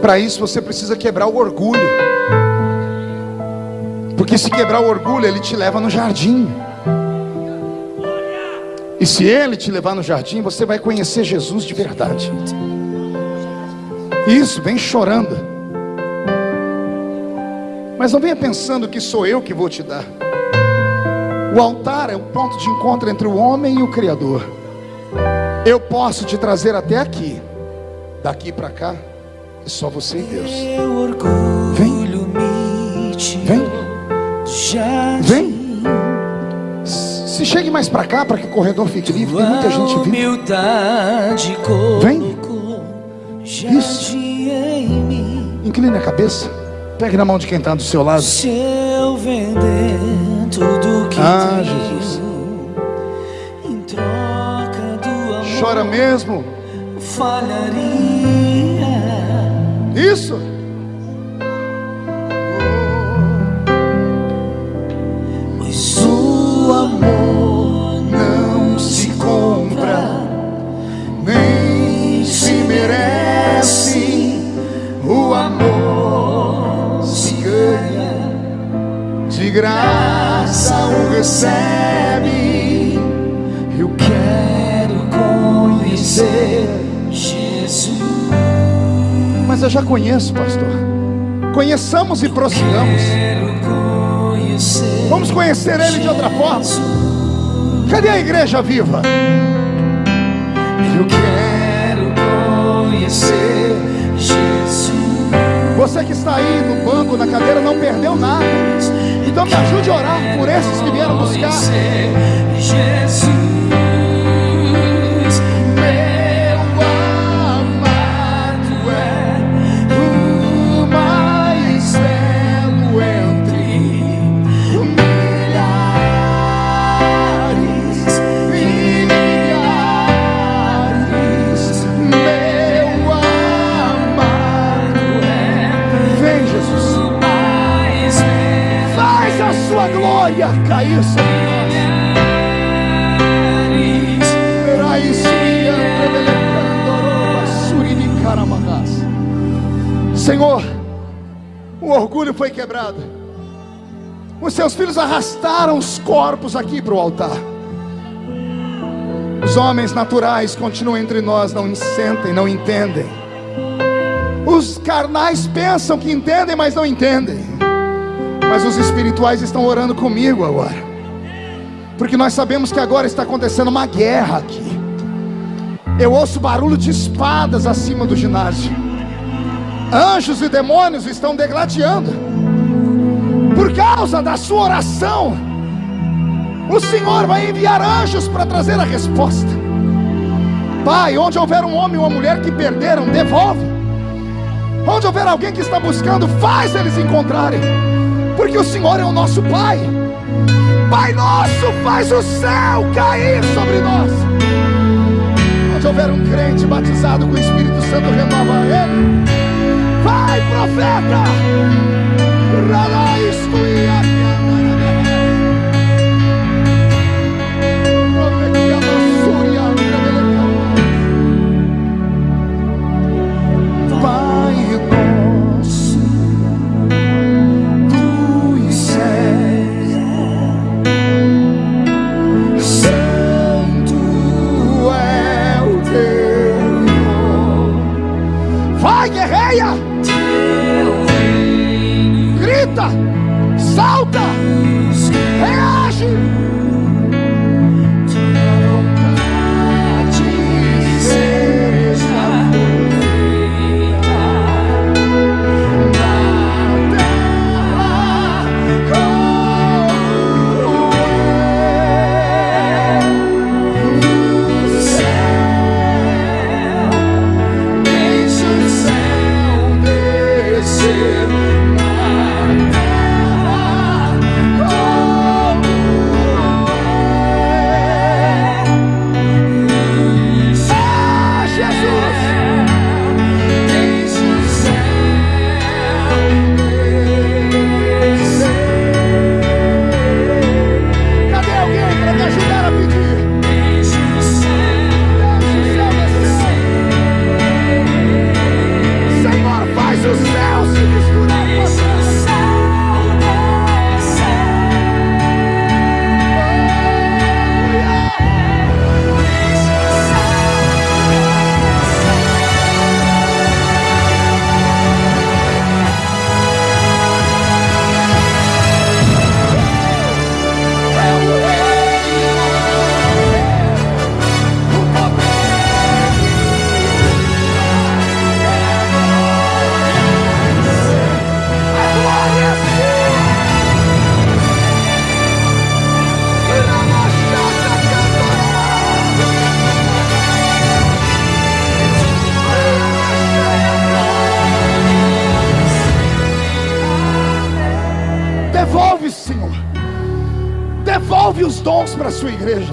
Para isso você precisa quebrar o orgulho. Porque se quebrar o orgulho, ele te leva no jardim. E se ele te levar no jardim, você vai conhecer Jesus de verdade. Isso, vem chorando. Mas não venha pensando que sou eu que vou te dar. O altar é o ponto de encontro entre o homem e o Criador. Eu posso te trazer até aqui. Daqui para cá, é só você e Deus. Vem. Vem. Vem. Se Chegue mais para cá para que o corredor fique livre. Tem muita gente vindo. Vem. Isso. Incline a cabeça. Pegue na mão de quem está do seu lado. Se eu vender tudo que Ah, tenho Jesus. em troca do amor, Chora mesmo. falharia. Isso. Pois o amor Não se compra, nem se merece. Graça o recebe. eu quero conhecer Jesus. Mas eu já conheço, pastor. Conheçamos e prossigamos. Vamos conhecer Ele de outra forma. Cadê a igreja viva? Eu quero conhecer Jesus. Você que está aí no banco, na cadeira, não perdeu nada. Então me ajude a orar por esses que vieram buscar. Glória cair sobre nós. Senhor, o orgulho foi quebrado. Os seus filhos arrastaram os corpos aqui para o altar. Os homens naturais continuam entre nós, não sentem, não entendem. Os carnais pensam que entendem, mas não entendem. Mas os espirituais estão orando comigo agora. Porque nós sabemos que agora está acontecendo uma guerra aqui. Eu ouço barulho de espadas acima do ginásio. Anjos e demônios estão degladiando. Por causa da sua oração, o Senhor vai enviar anjos para trazer a resposta. Pai, onde houver um homem ou uma mulher que perderam, devolve. Onde houver alguém que está buscando, faz eles encontrarem. Porque o Senhor é o nosso Pai. Pai nosso, faz o céu cair sobre nós. Onde houver um crente batizado com o Espírito Santo, renova ele. Vai, profeta! Dons para a sua igreja.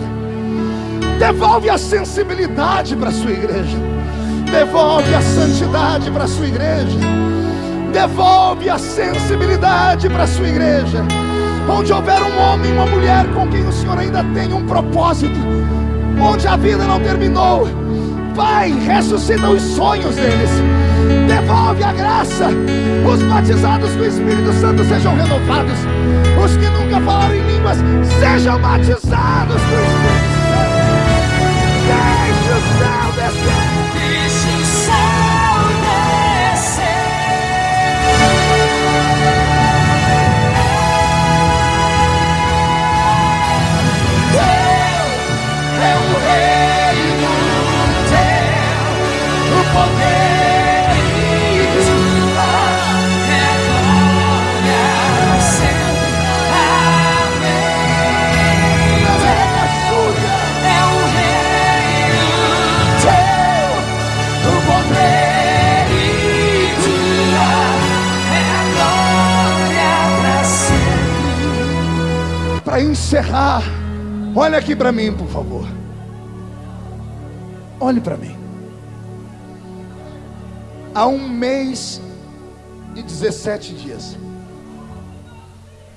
Devolve a sensibilidade para a sua igreja. Devolve a santidade para a sua igreja. Devolve a sensibilidade para a sua igreja. Onde houver um homem e uma mulher com quem o Senhor ainda tem um propósito, onde a vida não terminou, Pai, ressuscita os sonhos deles, devolve a graça. Os batizados com o Espírito Santo sejam renovados, os que nunca falaram em línguas sejam batizados com o Espírito Santo. Deixe o céu descer. Deixe o céu descer. É o reino Encerrar, olha aqui para mim, por favor. Olhe para mim. Há um mês e 17 dias,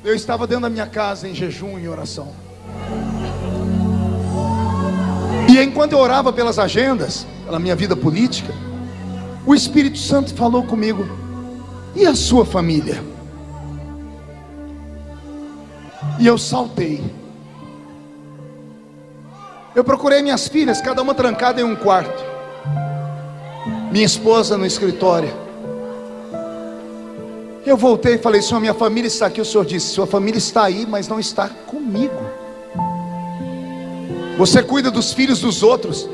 eu estava dentro da minha casa em jejum e oração. E enquanto eu orava pelas agendas, pela minha vida política, o Espírito Santo falou comigo: e a sua família? E eu saltei. Eu procurei minhas filhas, cada uma trancada em um quarto. Minha esposa no escritório. Eu voltei e falei: Senhor, minha família está aqui. O Senhor disse: Sua família está aí, mas não está comigo. Você cuida dos filhos dos outros.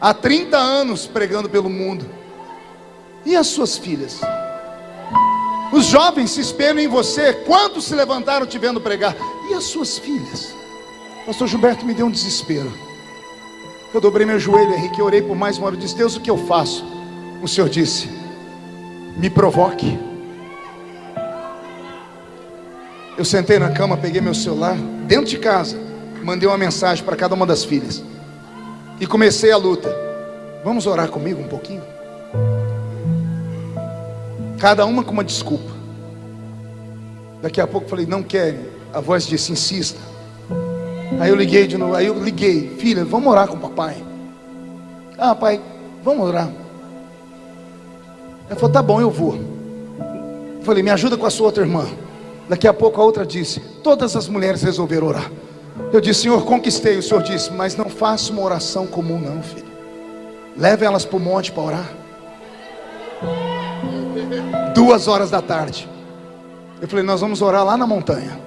Há 30 anos pregando pelo mundo. E as suas filhas? Os jovens se espelham em você. Quantos se levantaram te vendo pregar? E as suas filhas? Pastor Gilberto me deu um desespero. Eu dobrei meu joelho, Henrique, eu orei por mais uma hora. Eu disse: Deus, o que eu faço? O Senhor disse: Me provoque. Eu sentei na cama, peguei meu celular, dentro de casa, mandei uma mensagem para cada uma das filhas e comecei a luta. Vamos orar comigo um pouquinho? Cada uma com uma desculpa. Daqui a pouco falei: Não querem. A voz disse: Insista. Aí eu liguei de novo, aí eu liguei, filha, vamos orar com o papai. Ah, pai, vamos orar. Ela falou, tá bom, eu vou. Eu falei, me ajuda com a sua outra irmã. Daqui a pouco a outra disse, todas as mulheres resolveram orar. Eu disse, Senhor, conquistei. O Senhor disse, mas não faça uma oração comum, não, filho. Leve elas para o monte para orar. Duas horas da tarde. Eu falei, nós vamos orar lá na montanha.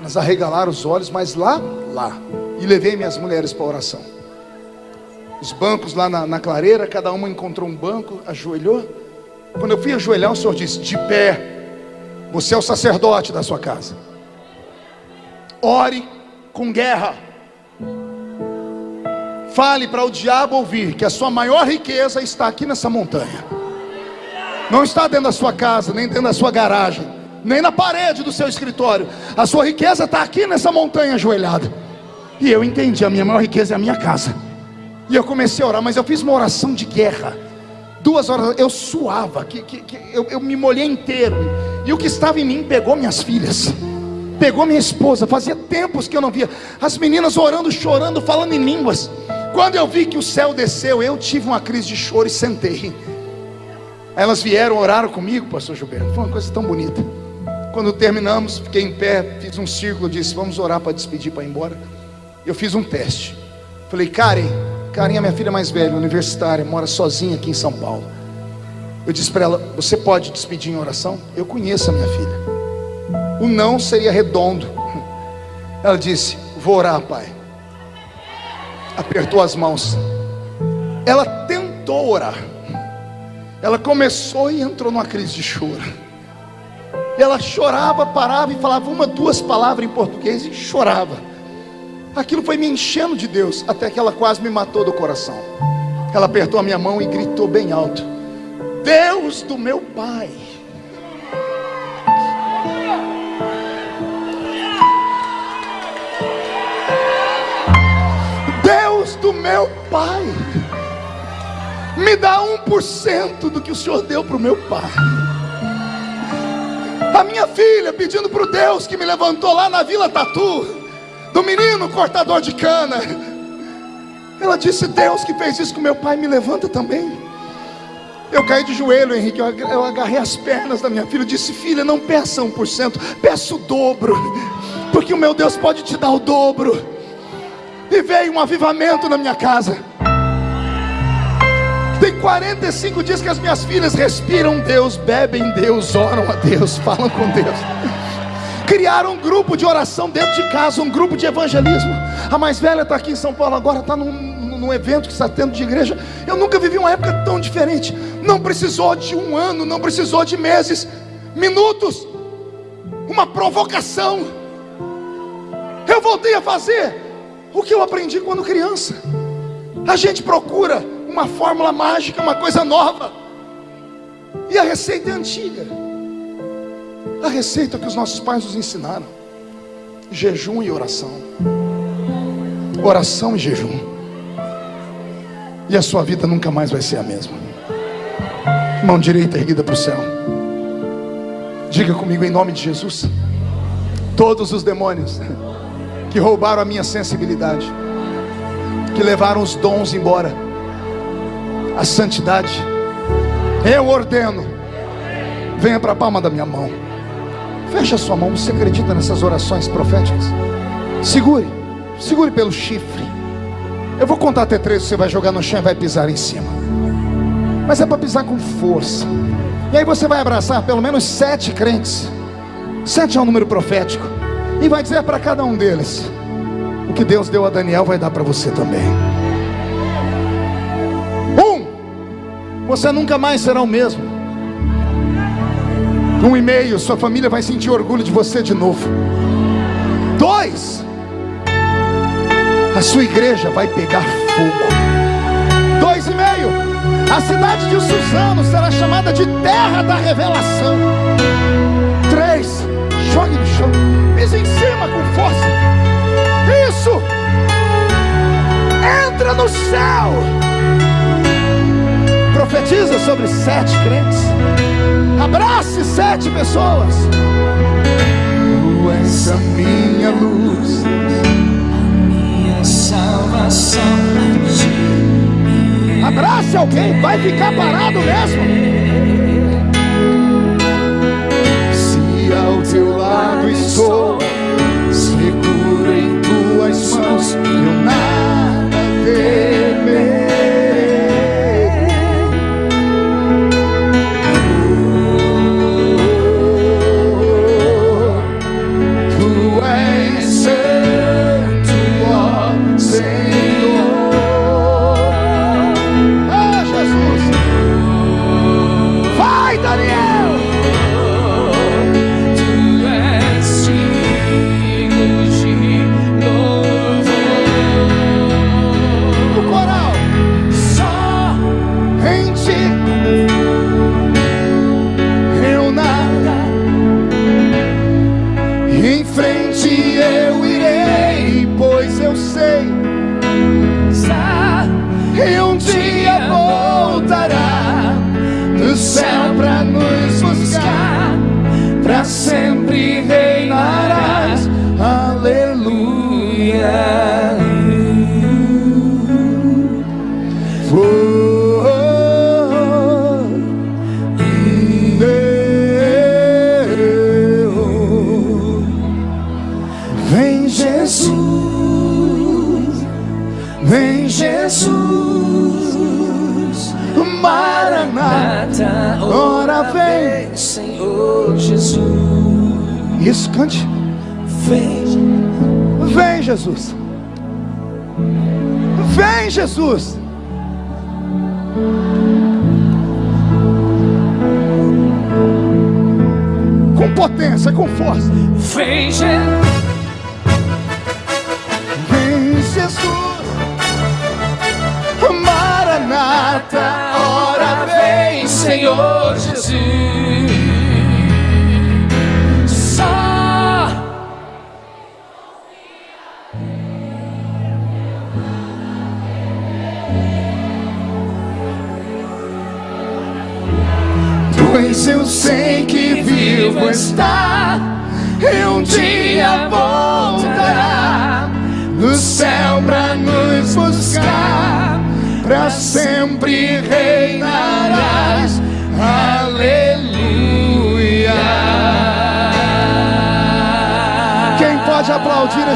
Elas arregalaram os olhos, mas lá, lá. E levei minhas mulheres para a oração. Os bancos lá na, na clareira, cada uma encontrou um banco, ajoelhou. Quando eu fui ajoelhar, o Senhor disse: De pé, você é o sacerdote da sua casa. Ore com guerra. Fale para o diabo ouvir que a sua maior riqueza está aqui nessa montanha. Não está dentro da sua casa, nem dentro da sua garagem, nem na parede do seu escritório. A sua riqueza está aqui nessa montanha ajoelhada. E eu entendi, a minha maior riqueza é a minha casa. E eu comecei a orar, mas eu fiz uma oração de guerra. Duas horas, eu suava, que, que, que eu, eu me molhei inteiro. E o que estava em mim pegou minhas filhas, pegou minha esposa. Fazia tempos que eu não via as meninas orando, chorando, falando em línguas. Quando eu vi que o céu desceu, eu tive uma crise de choro e sentei. Elas vieram, oraram comigo, pastor Gilberto. Foi uma coisa tão bonita. Quando terminamos, fiquei em pé, fiz um círculo, disse: Vamos orar para despedir, para ir embora. Eu fiz um teste. Falei, Karen, Karen é minha filha mais velha, universitária, mora sozinha aqui em São Paulo. Eu disse para ela: Você pode despedir em oração? Eu conheço a minha filha. O não seria redondo. Ela disse: Vou orar, pai. Apertou as mãos. Ela tentou orar. Ela começou e entrou numa crise de choro. Ela chorava, parava e falava uma, duas palavras em português e chorava. Aquilo foi me enchendo de Deus, até que ela quase me matou do coração. Ela apertou a minha mão e gritou bem alto: Deus do meu Pai. Deus do meu Pai. Me dá 1% do que o Senhor deu para o meu pai. A minha filha pedindo para o Deus que me levantou lá na Vila Tatu, do menino cortador de cana. Ela disse: Deus que fez isso com meu pai, me levanta também. Eu caí de joelho, Henrique. Eu agarrei as pernas da minha filha. Eu disse: Filha, não peça 1%, peça o dobro, porque o meu Deus pode te dar o dobro. E veio um avivamento na minha casa. Tem 45 dias que as minhas filhas respiram Deus, bebem Deus, oram a Deus, falam com Deus. Criaram um grupo de oração dentro de casa, um grupo de evangelismo. A mais velha está aqui em São Paulo agora, está num, num evento que está tendo de igreja. Eu nunca vivi uma época tão diferente. Não precisou de um ano, não precisou de meses, minutos, uma provocação. Eu voltei a fazer o que eu aprendi quando criança. A gente procura uma fórmula mágica, uma coisa nova. E a receita é antiga. A receita que os nossos pais nos ensinaram: jejum e oração. Oração e jejum. E a sua vida nunca mais vai ser a mesma. Mão direita erguida para o céu. Diga comigo em nome de Jesus. Todos os demônios que roubaram a minha sensibilidade, que levaram os dons embora, a santidade, eu ordeno, venha para a palma da minha mão. Feche a sua mão, você acredita nessas orações proféticas? Segure, segure pelo chifre. Eu vou contar até três, você vai jogar no chão e vai pisar em cima. Mas é para pisar com força. E aí você vai abraçar pelo menos sete crentes. Sete é um número profético. E vai dizer para cada um deles: O que Deus deu a Daniel vai dar para você também. Você nunca mais será o mesmo. Um e meio, sua família vai sentir orgulho de você de novo. Dois, a sua igreja vai pegar fogo. Dois e meio, a cidade de Suzano será chamada de terra da revelação. Três, jogue no chão, pise em cima com força. Isso, entra no céu. Profetiza sobre sete crentes. Abrace sete pessoas. Tu és a minha luz, minha salvação. Abrace alguém, vai ficar parado mesmo. Se ao teu lado estou, seguro em tuas mãos, eu nada temerei. Força. vem.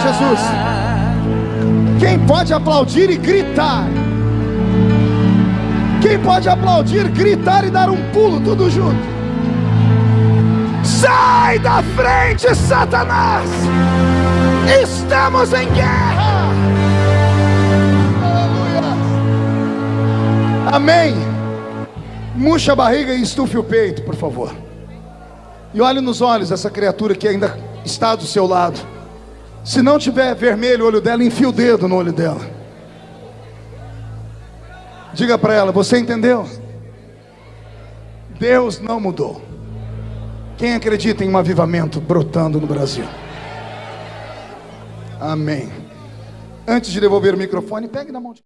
Jesus? Quem pode aplaudir e gritar? Quem pode aplaudir, gritar e dar um pulo, tudo junto? Sai da frente, Satanás! Estamos em guerra! Aleluia! Amém! Murcha a barriga e estufe o peito, por favor. E olhe nos olhos dessa criatura que ainda está do seu lado. Se não tiver vermelho o olho dela, enfia o dedo no olho dela. Diga para ela, você entendeu? Deus não mudou. Quem acredita em um avivamento brotando no Brasil? Amém. Antes de devolver o microfone, pegue na mão de